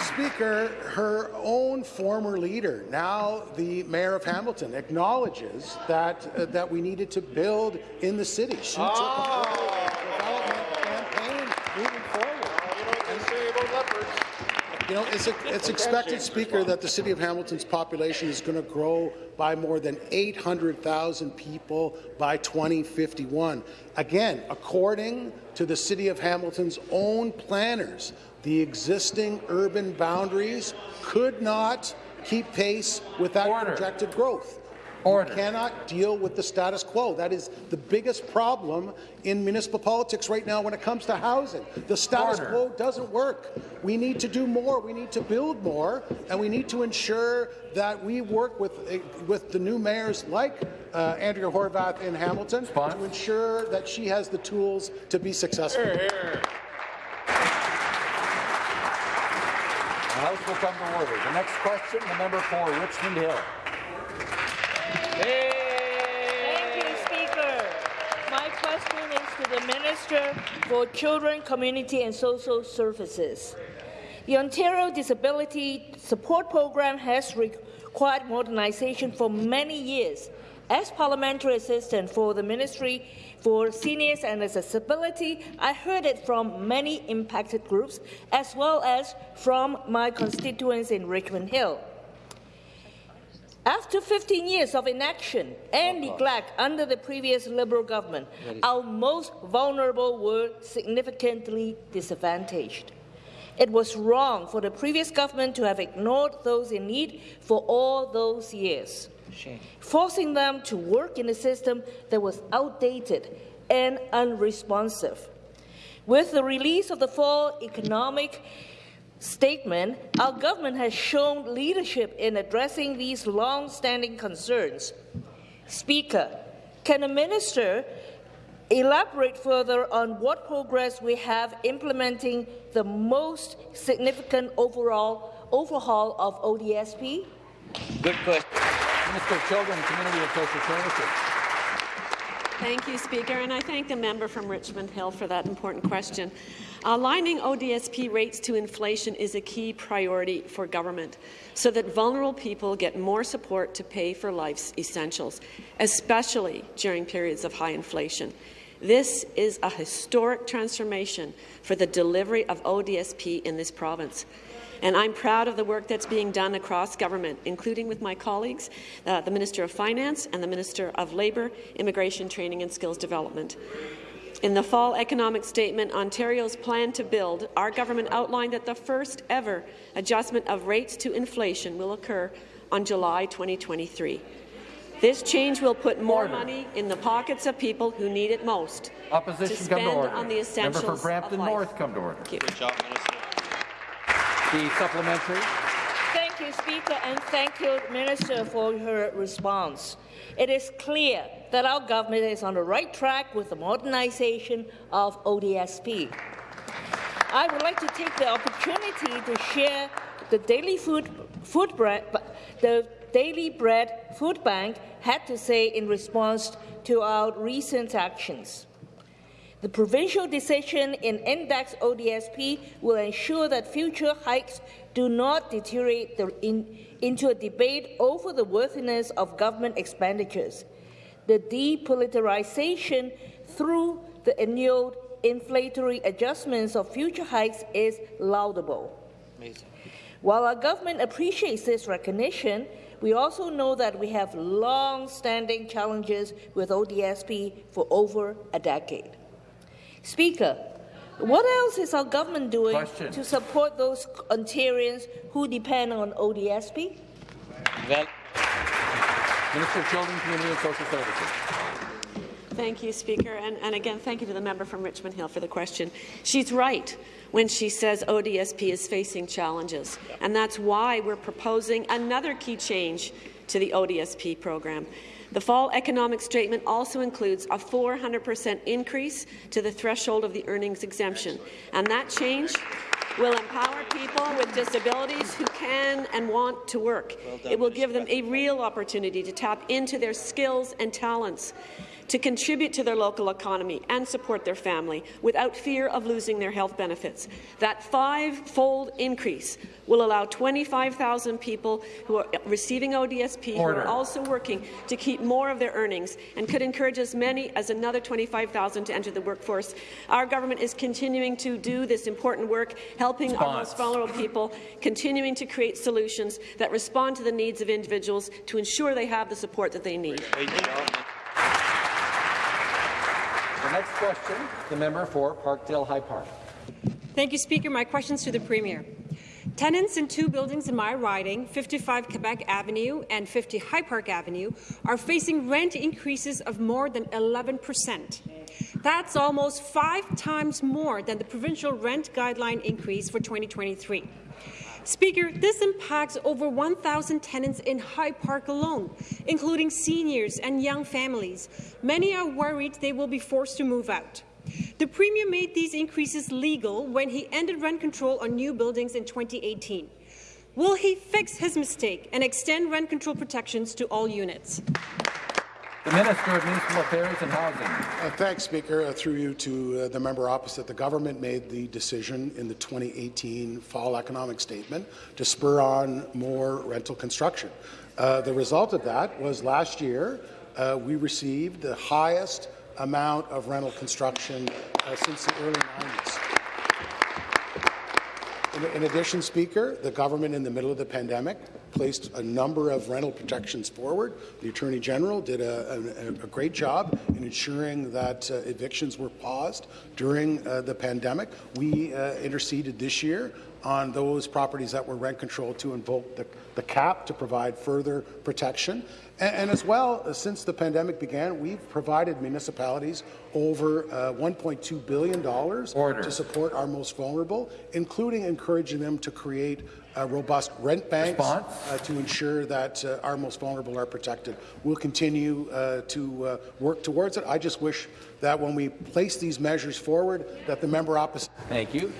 Speaker, her own former leader, now the mayor of Hamilton, acknowledges that uh, that we needed to build in the city. She took a development campaign moving forward. You know, it's, a, it's expected, Speaker, that the City of Hamilton's population is going to grow by more than 800,000 people by 2051. Again, according to the City of Hamilton's own planners, the existing urban boundaries could not keep pace with that
Order.
projected growth.
Order.
You cannot deal with the status quo. That is the biggest problem in municipal politics right now when it comes to housing. The status
Order.
quo doesn't work. We need to do more. We need to build more, and we need to ensure that we work with uh, with the new mayors like uh, Andrea Horwath in Hamilton to ensure that she has the tools to be successful.
The House will come to order. The next question, the member for Richmond Hill.
Thank you, Speaker. My question is to the Minister for Children, Community and Social Services. The Ontario Disability Support Program has required modernization for many years. As parliamentary assistant for the Ministry for Seniors and Accessibility, I heard it from many impacted groups as well as from my constituents in Richmond Hill. After 15 years of inaction and oh, neglect under the previous Liberal government, our most vulnerable were significantly disadvantaged. It was wrong for the previous government to have ignored those in need for all those years, forcing them to work in a system that was outdated and unresponsive. With the release of the fall economic statement, our government has shown leadership in addressing these long-standing concerns. Speaker, can the minister elaborate further on what progress we have implementing the most significant overall overhaul of ODSP?
Good question. Minister of Children, Community and Social Services.
Thank you, Speaker, and I thank the member from Richmond Hill for that important question. Uh, Aligning ODSP rates to inflation is a key priority for government so that vulnerable people get more support to pay for life's essentials, especially during periods of high inflation. This is a historic transformation for the delivery of ODSP in this province. And I'm proud of the work that's being done across government, including with my colleagues, uh, the Minister of Finance and the Minister of Labour, Immigration, Training and Skills Development. In the fall economic statement, Ontario's plan to build, our government outlined that the first ever adjustment of rates to inflation will occur on July 2023. This change will put more
Order.
money in the pockets of people who need it most
Opposition
to
come to order.
on the
Member for Brampton
of life.
North come to order.
Thank you.
Good job, Minister.
The supplementary.
Thank you, Speaker, and thank you, Minister, for her response. It is clear that our government is on the right track with the modernization of ODSP. I would like to take the opportunity to share the daily food, food bread, the Daily Bread Food Bank had to say in response to our recent actions. The provincial decision in Index ODSP will ensure that future hikes do not deteriorate the, in, into a debate over the worthiness of government expenditures. The depoliticization through the annual inflationary adjustments of future hikes is laudable.
Amazing.
While our government appreciates this recognition, we also know that we have long-standing challenges with ODSP for over a decade. Speaker, what else is our government doing
Question.
to support those Ontarians who depend on ODSP?
Well, Minister of Children, Community and Social Services.
Thank you, Speaker. And, and again, thank you to the member from Richmond Hill for the question. She's right when she says ODSP is facing challenges. And that's why we're proposing another key change to the ODSP program. The fall economic statement also includes a 400% increase to the threshold of the earnings exemption. And that change will empower people with disabilities who can and want to work. it will give them a real opportunity to tap into their skills and talents to contribute to their local economy and support their family without fear of losing their health benefits. That five-fold increase will allow 25,000 people who are receiving ODSP
Order.
who are also working to keep more of their earnings and could encourage as many as another 25,000 to enter the workforce. Our government is continuing to do this important work, helping our most vulnerable people, continuing to create solutions that respond to the needs of individuals to ensure they have the support that they need.
The next question, the member for Parkdale High Park.
Thank you, Speaker. My questions to the Premier. Tenants in two buildings in my riding, 55 Quebec Avenue and 50 High Park Avenue, are facing rent increases of more than 11 percent. That's almost five times more than the provincial rent guideline increase for 2023. Speaker, this impacts over 1,000 tenants in High Park alone, including seniors and young families. Many are worried they will be forced to move out. The Premier made these increases legal when he ended rent control on new buildings in 2018. Will he fix his mistake and extend rent control protections to all units?
The Minister of Municipal Affairs and Housing.
Uh, thanks, Speaker. Uh, through you to uh, the member opposite, the government made the decision in the 2018 fall economic statement to spur on more rental construction. Uh, the result of that was last year uh, we received the highest amount of rental construction uh, since the early 90s. In, addition, Speaker, the government in the middle of the pandemic placed a number of rental protections forward. The Attorney General did a, a, a great job in ensuring that uh, evictions were paused during uh, the pandemic. We uh, interceded this year on those properties that were rent controlled to invoke the, the cap to provide further protection. And, and as well, since the pandemic began, we've provided municipalities over uh, $1.2 billion to support our most vulnerable, including encouraging them to create uh, robust rent banks uh, to ensure that uh, our most vulnerable are protected. We'll continue uh, to uh, work towards it. I just wish that when we place these measures forward, that the member opposite.
Thank you.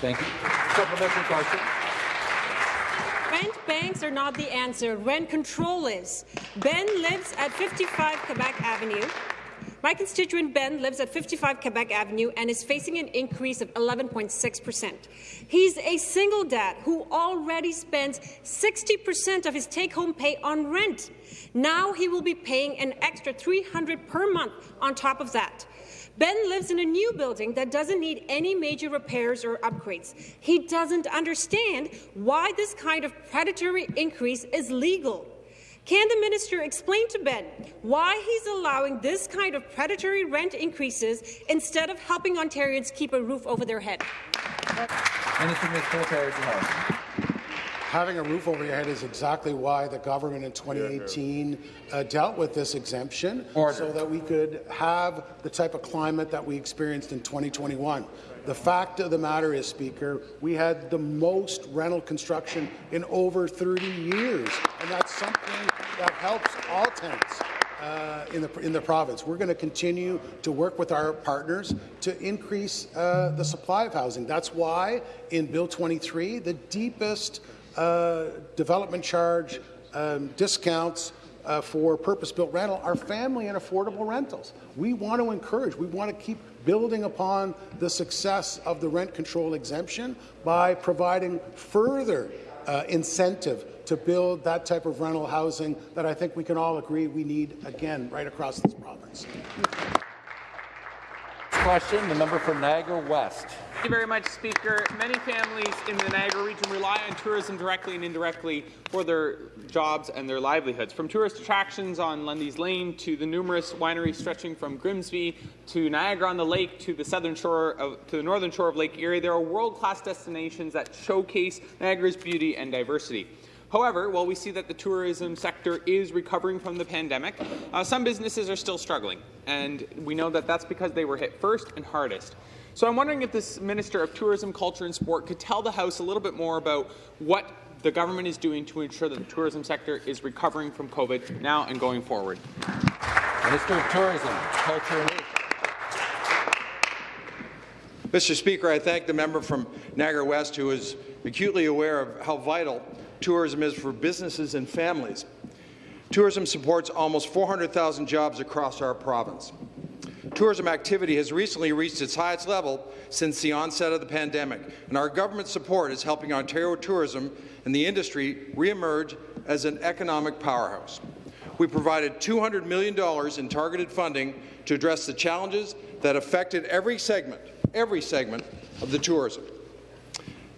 Thank you. Supplementary question.
Rent banks are not the answer. Rent control is. Ben lives at 55 Quebec Avenue. My constituent Ben lives at 55 Quebec Avenue and is facing an increase of 11.6 percent. He's a single dad who already spends 60 percent of his take-home pay on rent. Now he will be paying an extra 300 per month on top of that. Ben lives in a new building that doesn't need any major repairs or upgrades. He doesn't understand why this kind of predatory increase is legal. Can the minister explain to Ben why he's allowing this kind of predatory rent increases instead of helping Ontarians keep a roof over their head?
Minister Housing.
Having a roof over your head is exactly why the government in 2018 uh, dealt with this exemption, so that we could have the type of climate that we experienced in 2021. The fact of the matter is, Speaker, we had the most rental construction in over 30 years, and that's something that helps all tenants. Uh, in the in the province, we're going to continue to work with our partners to increase uh, the supply of housing. That's why in Bill 23, the deepest uh, development charge um, discounts uh, for purpose-built rental are family and affordable rentals. We want to encourage, we want to keep building upon the success of the rent control exemption by providing further uh, incentive to build that type of rental housing that I think we can all agree we need, again, right across this province.
Question, the member for Niagara West.
Thank you very much, Speaker. Many families in the Niagara region rely on tourism directly and indirectly for their jobs and their livelihoods. From tourist attractions on Lundy's Lane to the numerous wineries stretching from Grimsby to Niagara on the Lake to the southern shore of, to the northern shore of Lake Erie, there are world-class destinations that showcase Niagara's beauty and diversity. However, while we see that the tourism sector is recovering from the pandemic, uh, some businesses are still struggling, and we know that that's because they were hit first and hardest. So I'm wondering if this Minister of Tourism, Culture and Sport could tell the House a little bit more about what the government is doing to ensure that the tourism sector is recovering from COVID now and going forward.
Minister of Tourism, Culture and
Mr. Speaker, I thank the member from Niagara West who is acutely aware of how vital tourism is for businesses and families. Tourism supports almost 400,000 jobs across our province. Tourism activity has recently reached its highest level since the onset of the pandemic, and our government support is helping Ontario tourism and the industry re-emerge as an economic powerhouse. We provided $200 million in targeted funding to address the challenges that affected every segment, every segment of the tourism.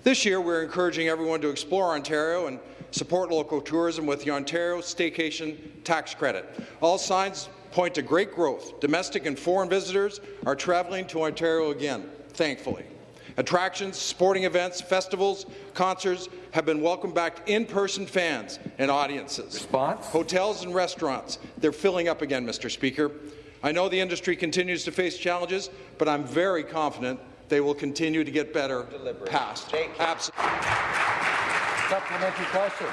This year, we're encouraging everyone to explore Ontario and support local tourism with the Ontario Staycation Tax Credit. All signs point to great growth. Domestic and foreign visitors are travelling to Ontario again, thankfully. Attractions, sporting events, festivals, concerts have been welcomed back to in-person fans and audiences.
Response?
Hotels and restaurants, they're filling up again, Mr. Speaker. I know the industry continues to face challenges, but I'm very confident they will continue to get better past. Absolutely.
Supplementary question.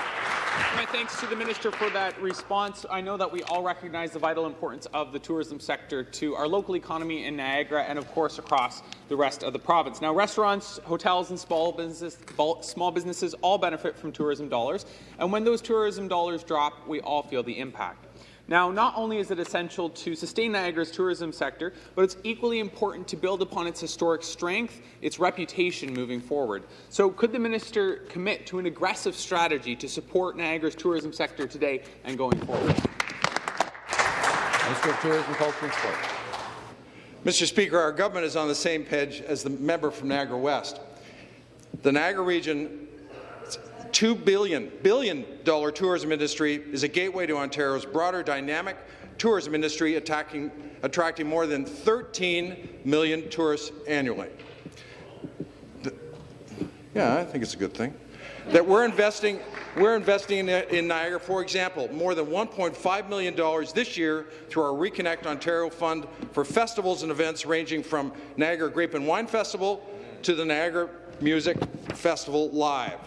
My thanks to the minister for that response. I know that we all recognize the vital importance of the tourism sector to our local economy in Niagara and, of course, across the rest of the province. Now, restaurants, hotels, and small, business, small businesses all benefit from tourism dollars, and when those tourism dollars drop, we all feel the impact. Now, not only is it essential to sustain Niagara's tourism sector, but it's equally important to build upon its historic strength, its reputation moving forward. So could the minister commit to an aggressive strategy to support Niagara's tourism sector today and going forward?
Minister of Tourism, Culture and Sport.
Mr. Speaker, our government is on the same page as the member from Niagara West. The Niagara region $2 billion, billion dollar tourism industry is a gateway to Ontario's broader dynamic tourism industry attacking, attracting more than 13 million tourists annually. The, yeah, I think it's a good thing. That we're investing, we're investing in, in Niagara, for example, more than $1.5 million this year through our Reconnect Ontario Fund for festivals and events ranging from Niagara Grape and Wine Festival to the Niagara Music Festival Live.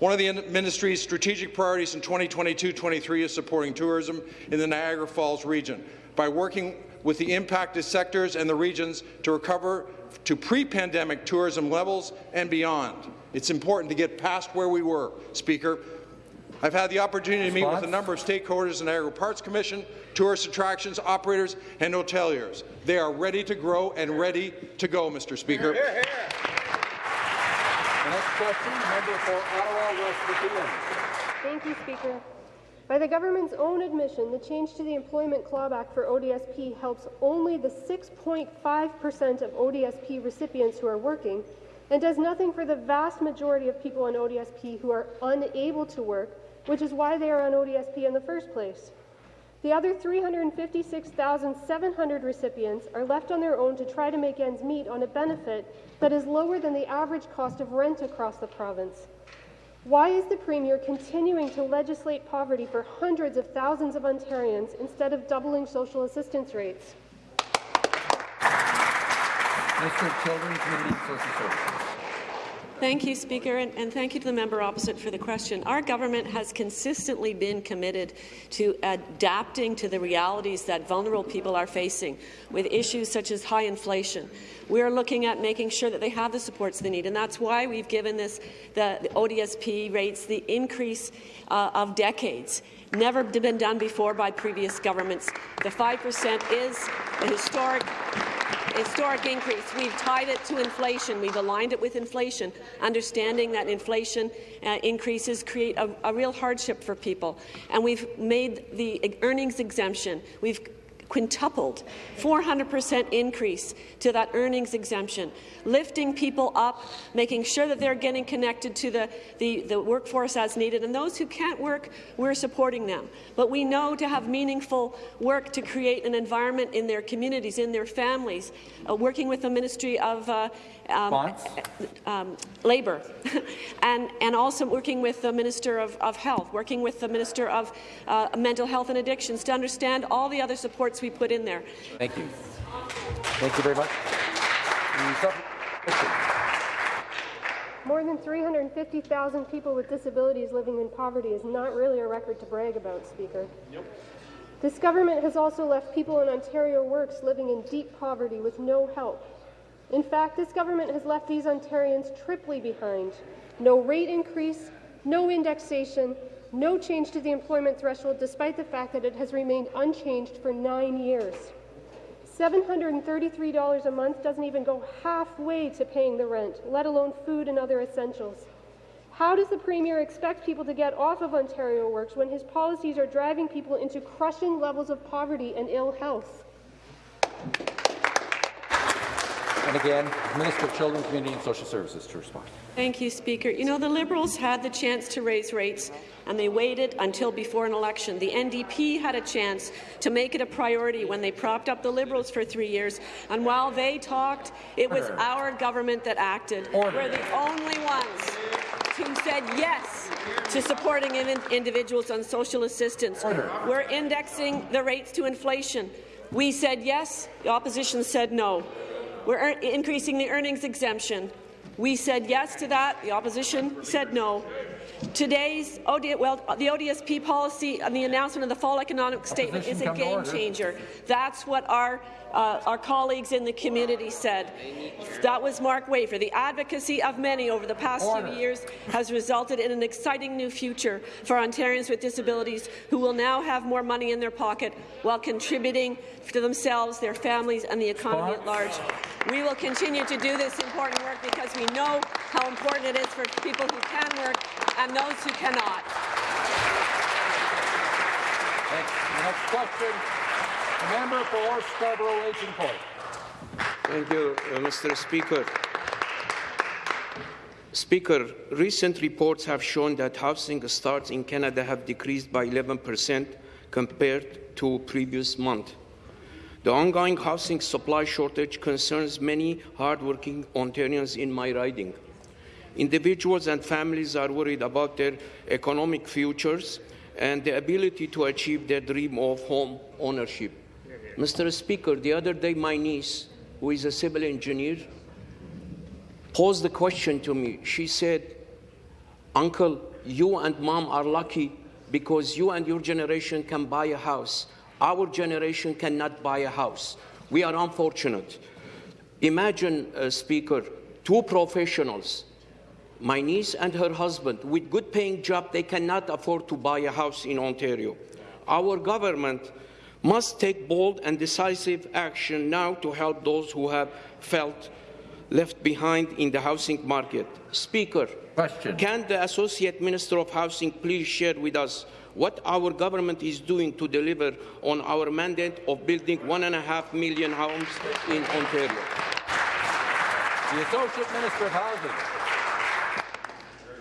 One of the ministry's strategic priorities in 2022-23 is supporting tourism in the Niagara Falls region by working with the impacted sectors and the regions to recover to pre-pandemic tourism levels and beyond. It's important to get past where we were, Speaker. I've had the opportunity to meet with a number of stakeholders in the Niagara Parks Commission, tourist attractions, operators, and hoteliers. They are ready to grow and ready to go, Mr. Speaker.
Here, here. The next question, member for Ottawa West
Thank you, Speaker. By the government's own admission, the change to the Employment Clawback for ODSP helps only the 6.5 percent of ODSP recipients who are working and does nothing for the vast majority of people on ODSP who are unable to work, which is why they are on ODSP in the first place. The other 356,700 recipients are left on their own to try to make ends meet on a benefit that is lower than the average cost of rent across the province. Why is the Premier continuing to legislate poverty for hundreds of thousands of Ontarians instead of doubling social assistance rates?
Of Children, Community Social Services.
Thank you, Speaker, and, and, thank you to the member opposite for the question. Our government has consistently been committed to adapting to the realities that vulnerable people are facing with issues such as high inflation. We are looking at making sure that they have the supports they need, and that's why we've given this the, the ODSP rates the increase uh, of decades never been done before by previous governments. The 5% is a historic historic increase. We've tied it to inflation. We've aligned it with inflation, understanding that inflation uh, increases create a, a real hardship for people. And we've made the earnings exemption. We've quintupled, 400% increase to that earnings exemption, lifting people up, making sure that they're getting connected to the, the, the workforce as needed. And those who can't work, we're supporting them. But we know to have meaningful work to create an environment in their communities, in their families, uh, working with the Ministry of uh, um, um, Labour, *laughs* and, and also working with the Minister of, of Health, working with the Minister of uh, Mental Health and Addictions to understand all the other supports we put in there.
Thank you. Thank you very much.
More than 350,000 people with disabilities living in poverty is not really a record to brag about, Speaker. Nope. This government has also left people in Ontario Works living in deep poverty with no help. In fact, this government has left these Ontarians triply behind. No rate increase, no indexation, No change to the employment threshold, despite the fact that it has remained unchanged for nine years. $733 a month doesn't even go halfway to paying the rent, let alone food and other essentials. How does the Premier expect people to get off of Ontario Works when his policies are driving people into crushing levels of poverty and ill health?
And again, Minister of Children, Community and Social Services to respond.
Thank you, Speaker. You know, the Liberals had the chance to raise rates, and they waited until before an election. The NDP had a chance to make it a priority when they propped up the Liberals for three years, and while they talked, it was
Order.
our government that acted.
Order.
We're the only ones who said yes to supporting in individuals on social assistance.
Order.
We're indexing the rates to inflation. We said yes, the opposition said no. We're increasing the earnings exemption. We said yes to that. The opposition said no. Today's OD, well, the ODSP policy and the announcement of the fall economic statement is a game changer. That's what our uh, our colleagues in the community said. That was Mark Wafer. The advocacy of many over the past
Order.
few years has resulted in an exciting new future for Ontarians with disabilities who will now have more money in their pocket while contributing to themselves, their families, and the economy at large. We will continue to do this important work because we know how important it is for people who can work and those who cannot.
Next question, member for Scarborough Raging Point.
Thank you, uh, Mr. Speaker. Speaker, recent reports have shown that housing starts in Canada have decreased by 11% compared to previous month. The ongoing housing supply shortage concerns many hardworking Ontarians in my riding. Individuals and families are worried about their economic futures and the ability to achieve their dream of home ownership. Mr. Speaker, the other day my niece, who is a civil engineer, posed the question to me. She said, Uncle, you and mom are lucky because you and your generation can buy a house. Our generation cannot buy a house. We are unfortunate. Imagine, uh, Speaker, two professionals, my niece and her husband, with good paying job, they cannot afford to buy a house in Ontario. Our government must take bold and decisive action now to help those who have felt left behind in the housing market. Speaker,
Question.
can the Associate Minister of Housing please share with us what our government is doing to deliver on our mandate of building one and a half million homes in Ontario?
The Associate Minister of Housing.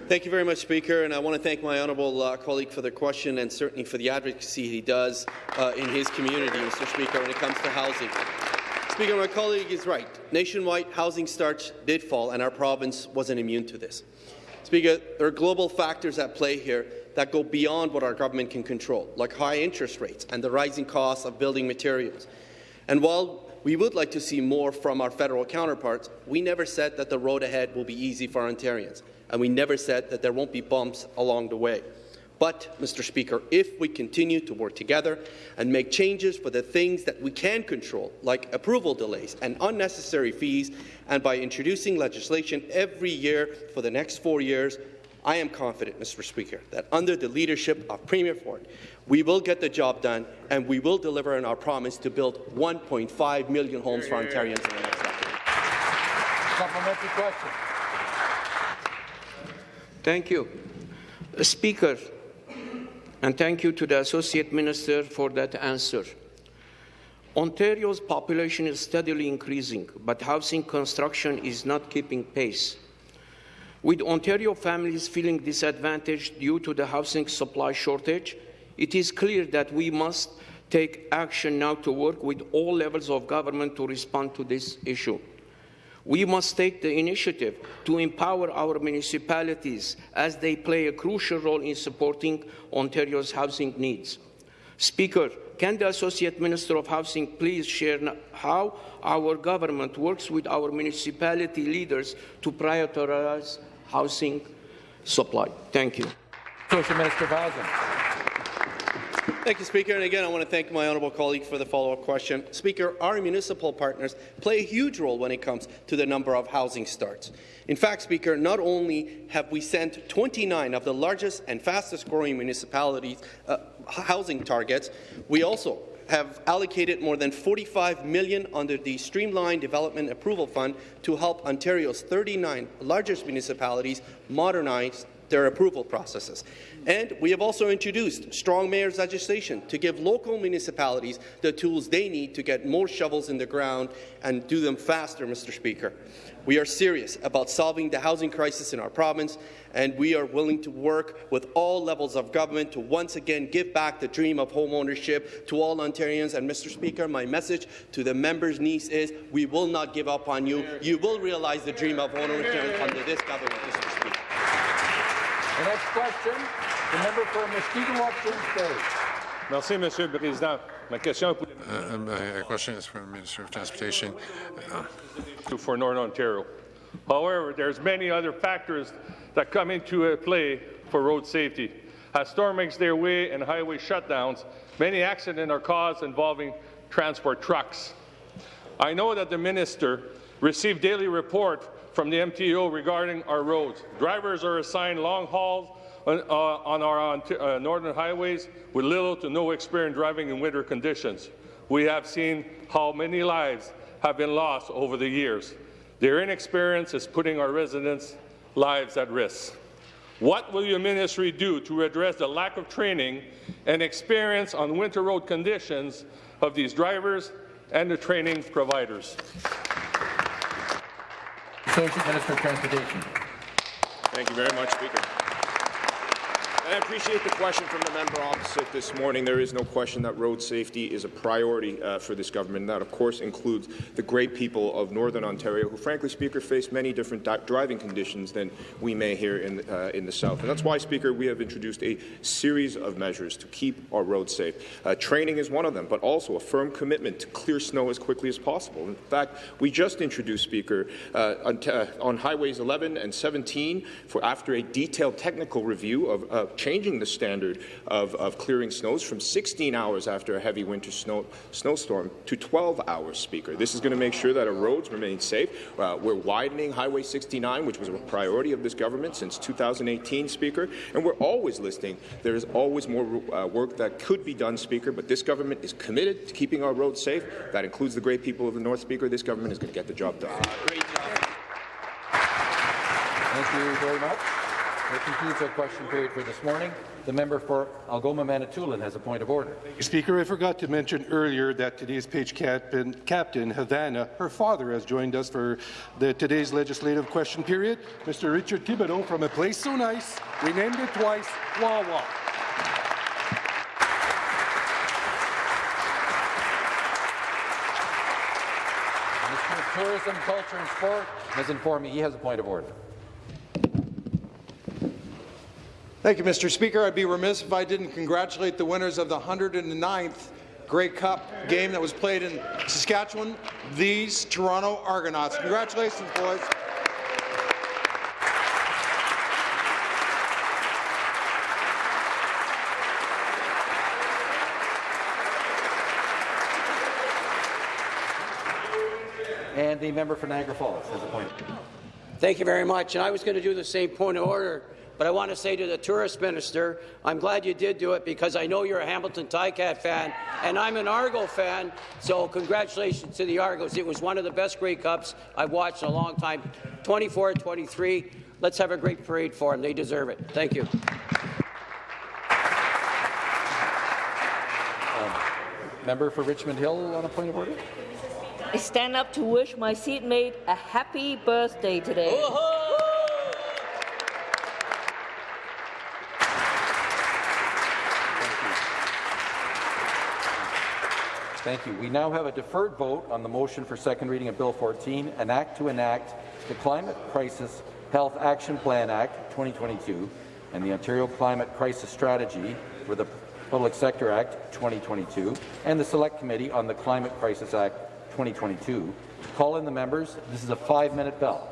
Thank you very much, Speaker, and I want to thank my honourable uh, colleague for the question and certainly for the advocacy he does uh, in his community, Mr. Speaker, when it comes to housing. Speaker, my colleague is right. Nationwide housing starts did fall, and our province wasn't immune to this. Speaker, there are global factors at play here that go beyond what our government can control, like high interest rates and the rising costs of building materials. And while we would like to see more from our federal counterparts, we never said that the road ahead will be easy for Ontarians, and we never said that there won't be bumps along the way. But, Mr. Speaker, if we continue to work together and make changes for the things that we can control, like approval delays and unnecessary fees, and by introducing legislation every year for the next four years, I am confident, Mr. Speaker, that under the leadership of Premier Ford, we will get the job done and we will deliver on our promise to build 1.5 million homes for Ontarians in the next decade.
Supplementary question.
Thank you. Speaker, and thank you to the Associate Minister for that answer. Ontario's population is steadily increasing, but housing construction is not keeping pace. With Ontario families feeling disadvantaged due to the housing supply shortage, it is clear that we must take action now to work with all levels of government to respond to this issue. We must take the initiative to empower our municipalities as they play a crucial role in supporting Ontario's housing needs. Speaker, can the Associate Minister of Housing please share how our government works with our municipality leaders to prioritize housing supply? Thank you.
Associate Minister Housing.
Thank you, Speaker. And again, I want to thank my honourable colleague for the follow-up question. Speaker, our municipal partners play a huge role when it comes to the number of housing starts. In fact, Speaker, not only have we sent 29 of the largest and fastest-growing municipalities uh, housing targets, we also have allocated more than 45 million under the Streamlined Development Approval Fund to help Ontario's 39 largest municipalities modernize their approval processes. And we have also introduced strong mayors legislation to give local municipalities the tools they need to get more shovels in the ground and do them faster, Mr. Speaker. We are serious about solving the housing crisis in our province, and we are willing to work with all levels of government to once again give back the dream of homeownership to all Ontarians. And, Mr. Speaker, my message to the member's niece is we will not give up on you. You will realize the dream of homeownership under this government, Mr. Speaker.
The next question, the member for Mushkegowuk Bay.
Merci, Monsieur le Président. Ma question
Uh, my question is for the Minister of Transportation. Uh,
for Northern Ontario. However, there's many other factors that come into play for road safety. As storm makes their way and highway shutdowns, many accidents are caused involving transport trucks. I know that the minister received daily report from the MTO regarding our roads. Drivers are assigned long hauls on, uh, on our uh, northern highways with little to no experience driving in winter conditions. We have seen how many lives have been lost over the years. Their inexperience is putting our residents' lives at risk. What will your ministry do to address the lack of training and experience on winter road conditions of these drivers and the training providers?
Associate Minister of Transportation.
Thank you very much, Speaker. I appreciate the question from the member opposite this morning. There is no question that road safety is a priority uh, for this government. That, of course, includes the great people of Northern Ontario, who, frankly, Speaker, face many different driving conditions than we may here in, uh, in the South. And that's why, Speaker, we have introduced a series of measures to keep our roads safe. Uh, training is one of them, but also a firm commitment to clear snow as quickly as possible. In fact, we just introduced, Speaker, uh, on, uh, on, highways 11 and 17, for after a detailed technical review of changing the standard of, of clearing snows from 16 hours after a heavy winter snow, snowstorm to 12 hours, Speaker. This is going to make sure that our roads remain safe. Uh, we're widening Highway 69, which was a priority of this government since 2018, Speaker, and we're always listening. there is always more uh, work that could be done, Speaker, but this government is committed to keeping our roads safe. That includes the great people of the North, Speaker. This government is going to get the job done.
Thank you very much. That concludes our question period for this morning. The member for Algoma Manitoulin has a point of order.
Speaker, I forgot to mention earlier that today's page captain, captain Havana, her father, has joined us for the, today's legislative question period. Mr. Richard Thibodeau from a place so nice, we named it twice, Wawa.
Tourism, Culture and Sport has informed me he has a point of order.
Thank you, Mr. Speaker. I'd be remiss if I didn't congratulate the winners of the 109th Grey Cup game that was played in Saskatchewan, these Toronto Argonauts. Congratulations, boys.
And the member for Niagara Falls has a point.
Thank you very much. And I was going to do the same point of order but I want to say to the tourist minister, I'm glad you did do it because I know you're a Hamilton Ticat fan, and I'm an Argo fan, so congratulations to the Argos. It was one of the best Grey Cups I've watched in a long time. 24-23. Let's have a great parade for them. They deserve it. Thank you.
Um, member for Richmond Hill on a point of order.
I stand up to wish my seatmate a happy birthday today.
Thank you. We now have a deferred vote on the motion for second reading of Bill 14, an act to enact the Climate Crisis Health Action Plan Act 2022 and the Ontario Climate Crisis Strategy for the Public Sector Act 2022 and the Select Committee on the Climate Crisis Act 2022. Call in the members. This is a five-minute bell.